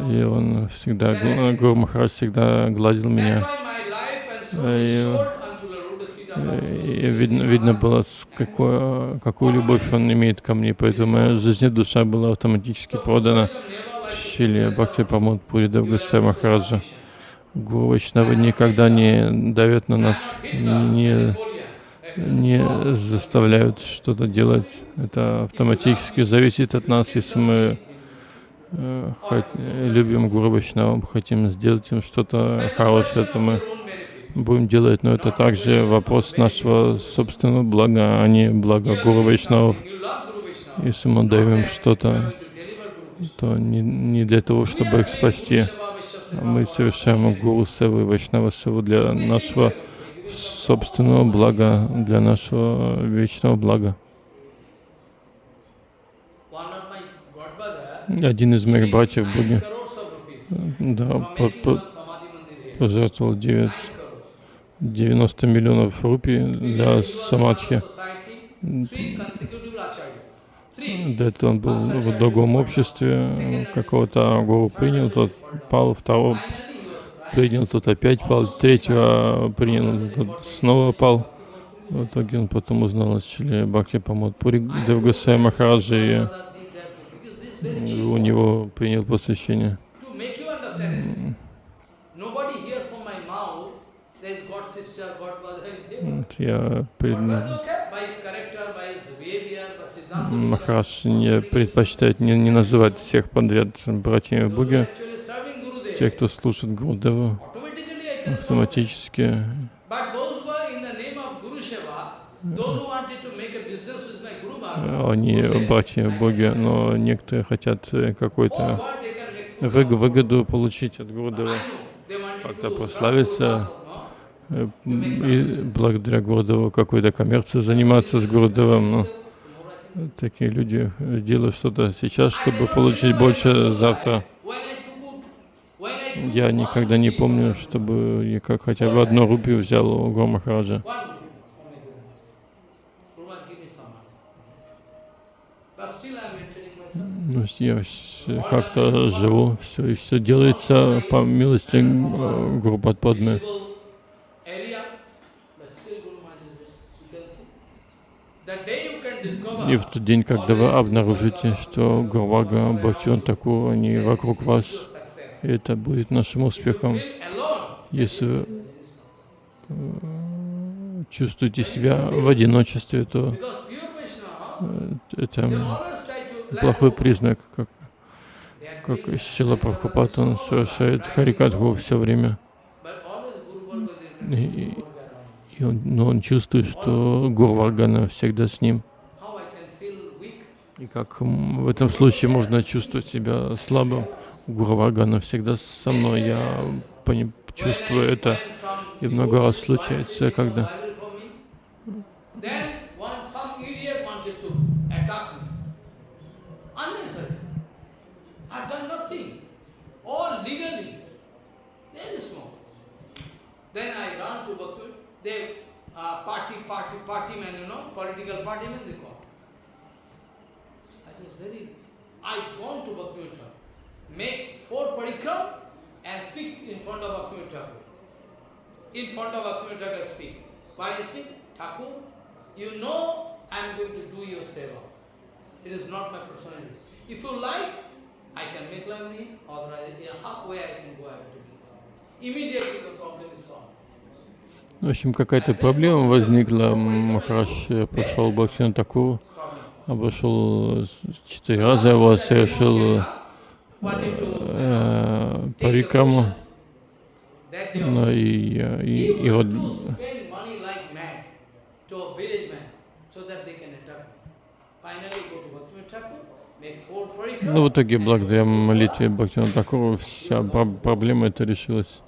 И он всегда, Гуру Махарадж всегда гладил меня. И видно, видно было, какое, какую любовь он имеет ко мне, поэтому моя жизнь душа была автоматически продана Шили Бхакти Памод Пури Давгасай Махараджа. Гуру Вайшнавы никогда не давят на нас, не, не заставляют что-то делать. Это автоматически зависит от нас, если мы э, хот, любим Гуру Вайшнавам, хотим сделать им что-то хорошее, то мы будем делать, но это также вопрос нашего собственного блага, а не блага Гуру Вайшнавов. Если мы даем что-то, то не, не для того, чтобы их спасти. А мы совершаем Гуру Севу и Вайшнава Севу для нашего собственного блага, для нашего вечного блага. Один из моих братьев Буги да, пожертвовал 9 90 миллионов рупий для самадхи. До этого он был в другом обществе, какого-то гуру принял, тот пал, второго принял, тот опять пал, третьего принял, тот снова пал. В итоге он потом узнал о Шриле Бхакти Прамод Пури Дев Госвами Махарадже, и у него принял посвящение. Я пред... Не предпочитает не, не называть всех подряд братьями Буги. Те, кто служит Гурдеву, они братья боги, но некоторые хотят какой-то выгоду получить от Гурдева, как-то прославиться, и благодаря Гурдеву какой-то коммерцией заниматься с Гурдевом. Но такие люди делают что-то сейчас, чтобы получить больше завтра. Я никогда не помню, чтобы я как хотя бы одну рупию взял у Гомахараджа. Ну, я как-то живу, все, и все делается по милости Гурупадпадмы. И в тот день, когда вы обнаружите, что Гурвага, Бхактиван Такур, они вокруг вас, это будет нашим успехом. Если э, чувствуете себя в одиночестве, то э, это плохой признак, как, как Шила Прабхупад, он совершает Харикатху все время. И, и он, но он чувствует, что Гурваргана всегда с ним. И как в этом случае можно чувствовать себя слабым. Гурваргана всегда со мной. Я чувствую это. И много раз случается, когда uh, party, party, party man, you know, political party man they call. I was very. I gone to Bhakti make four parikram and speak in front of Bhakti Thakur. In front of Bhakti Thakur speak. What I speak? Thakur, you know I am going to do your seva. It is not my personality. If you like, I can make lovely, otherwise in halfway I can go ahead to give. Immediately the problem is solved. В общем, какая-то проблема возникла. Махараш пошел Бхактина Такуру, обошел четыре раза его, совершил э, парикраму. Ну, и, и, и вот ну, в итоге, благодаря молитве Бхактина Такуру, вся проблема эта решилась.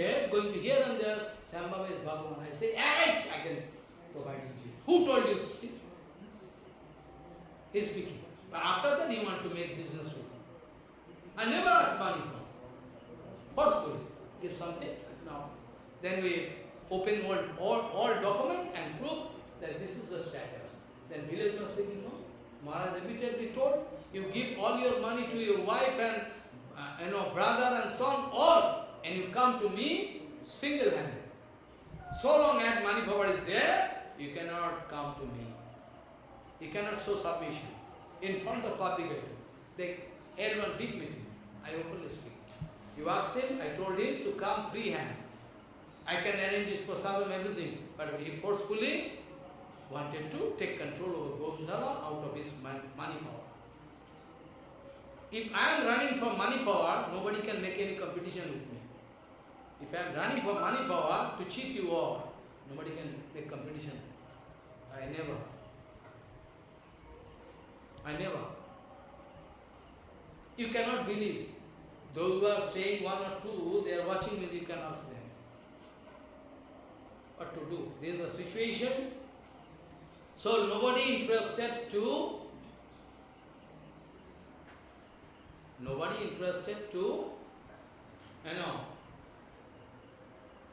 Idiot, going to here and there, Sambhava is Bhagavan. I say, hey, I can provide you. Who told you? He's speaking. But after that, he want to make business with me. I never ask money Forcefully. Give something. Now, then we open all, all, all document and prove that this is the status. Then village was speaking, no? Maharaj repeatedly told, you give all your money to your wife and uh, you know, brother and son, all, and you come to me single-handed. So long as money power is there, you cannot come to me. You cannot show submission. In front of public, they held one big meeting. I openly speak. You asked him, I told him to come free hand. I can arrange his prasadam, everything. But he forcefully wanted to take control over Goshala out of his money power. If I am running for money power, nobody can make any competition with me. If I am running for money power to cheat you all, nobody can make competition. I never. I never. You cannot believe. Those who are staying one or two, they are watching me, you can ask them. What to do? There is a situation. So nobody interested to nobody interested to you know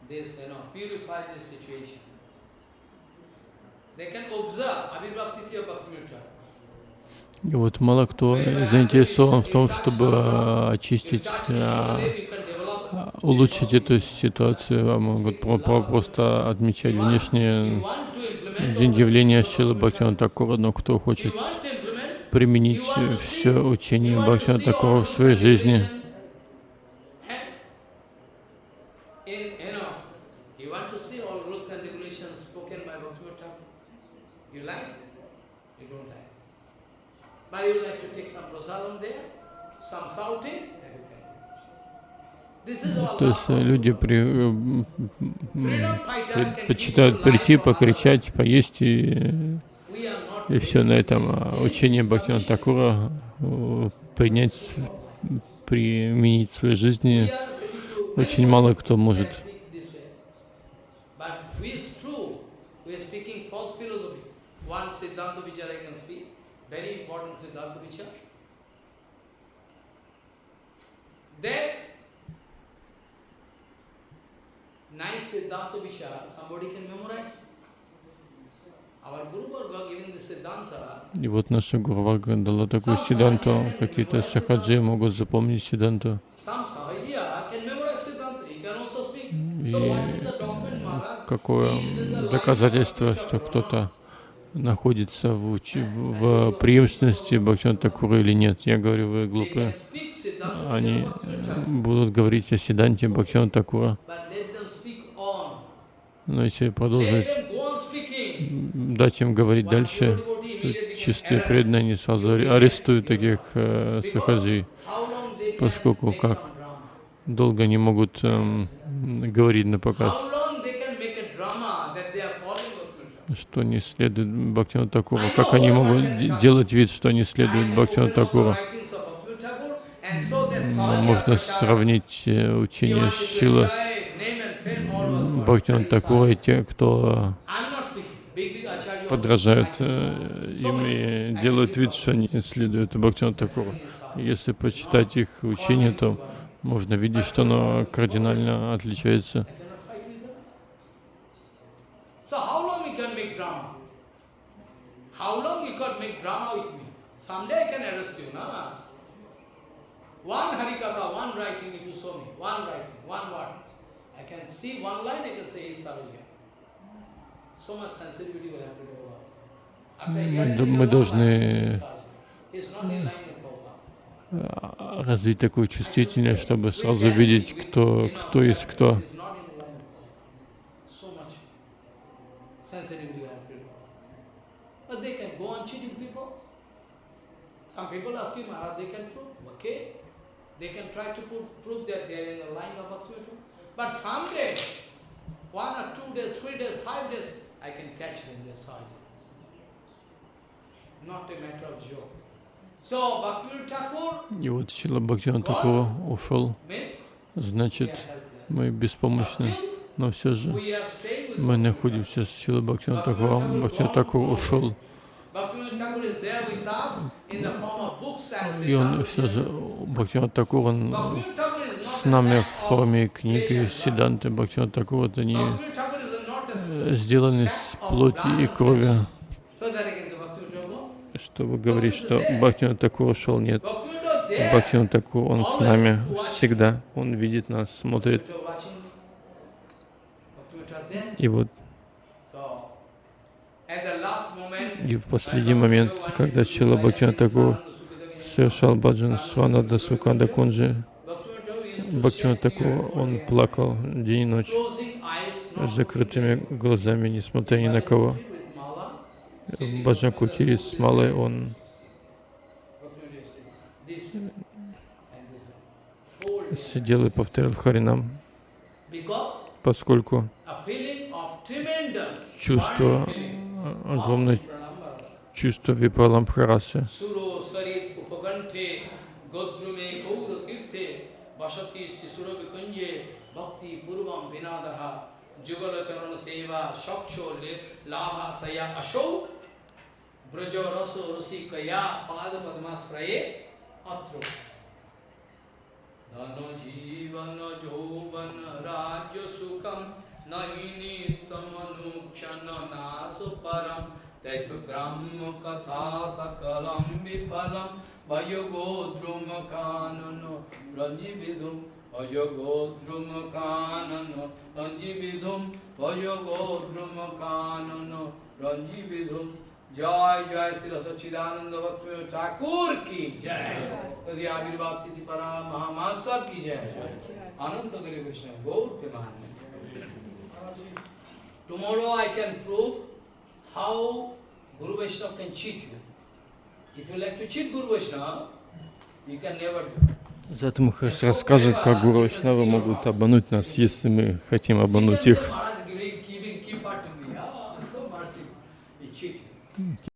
this, you know, purify this situation. They can observe Abhibhaktitya Bhaktimitra. И вот мало кто заинтересован в том, чтобы очистить, улучшить эту ситуацию, а могут просто отмечать внешние явления Шилы Бхактина Такура, но кто хочет применить все учение Бхактина Такура в своей жизни, То есть э, люди при, предпочитают прийти, покричать, поесть и, и все на этом. А учение Бхактина Такура принять, применить в своей жизни очень мало кто может. One Siddhanta Vichar I can speak, very important Siddhanta Vichar. Then, nice Siddhanta Vichar, somebody can memorize. И вот наша Гурвага дала такую сиданту, какие-то сахаджи могут запомнить сиданту. И какое доказательство, что кто-то находится в, уч... в преемственности Бхактиван Такура или нет. Я говорю, вы глупые. Они будут говорить о Сиданте Бхактиван Такура. Но если продолжить, дать им говорить дальше, чистые преданные не сразу арестуют таких э, сахаджи, поскольку как долго не могут э, говорить на показ что не следует Бхактина Такура. Как они могут делать вид, что они следуют Бхактина Такура? Можно сравнить э, учение Шила Бхактина Такура и те, кто подражают э, им и делают вид, что они следуют Бхактина Такура. Если почитать их учение, то можно видеть, что оно кардинально отличается. How long you could make drama with me? Someday I can arrest you, no? One Harikatha, one writing if you show me, one writing, one word. I can see one line, I can say, Sarvya. So much sensitivity will have to develop. Мы должны развить такую чувствительность, чтобы сразу видеть, кто, кто есть кто. But they can go on cheating people. Some people ask him, Maharaj, they can prove, okay. They can try to prove, prove that they are in the line of Bhaktivinoda. But someday, one or two days, three days, five days, I can catch them, their sadhya. Not a matter of joke. So, Bhaktivinoda Thakur, И вот Шила Бхактиван Такова ушел, значит, мы беспомощны, Но все же мы находимся с Шилой Бхактиван Такова. Бхактиван Такур ушел. И он все же, Бхактиван Такур, он с нами в форме книги Сиданты. Бхактиван Такур, это не сделаны из плоти и крови. Чтобы говорить, что Бхактиван Такур ушел, нет. Бхактиван Такур, он с нами всегда. Он видит нас, смотрит. И вот и в последний момент, когда Чила Бхактина Тагур совершал баджан Сванада Суканда Кунджи, Бхактина Тагур, он плакал день и ночь с закрытыми глазами, несмотря ни на кого. В Баджан Кутире с малой он сидел и повторял Харинам, поскольку чувство, э, огромное чувство Випаламбхарасы. Atro. Dhano jivan jovan rajya sukam अशो ब्रज रसो रसिकया पाद पद्माश्रये अत्रो धन जीवन जौवन राज्य सुखम नहीं नित्यमनुक्षण नाश परम तैत ब्रह्म कथा सकलम विफलम भयगोद्रुम कानन रंजीविधुम भयगोद्रुम कानन रंजीविधुम भयगोद्रुम कानन रंजीविधुम जय जय श्री सच्चिदानंद भक्त ठाकुर की जय आविर्भाव तिथि परा महामासव की जय अनंत गिरी कृष्ण गौर के मान Tomorrow I can prove how Guru Vaishnava can cheat you. If you like to cheat Guru Vaishnava, You can never do. Зато Махараш расскажет, как Гуру Вайшнавы могут обмануть нас, если мы хотим обмануть их.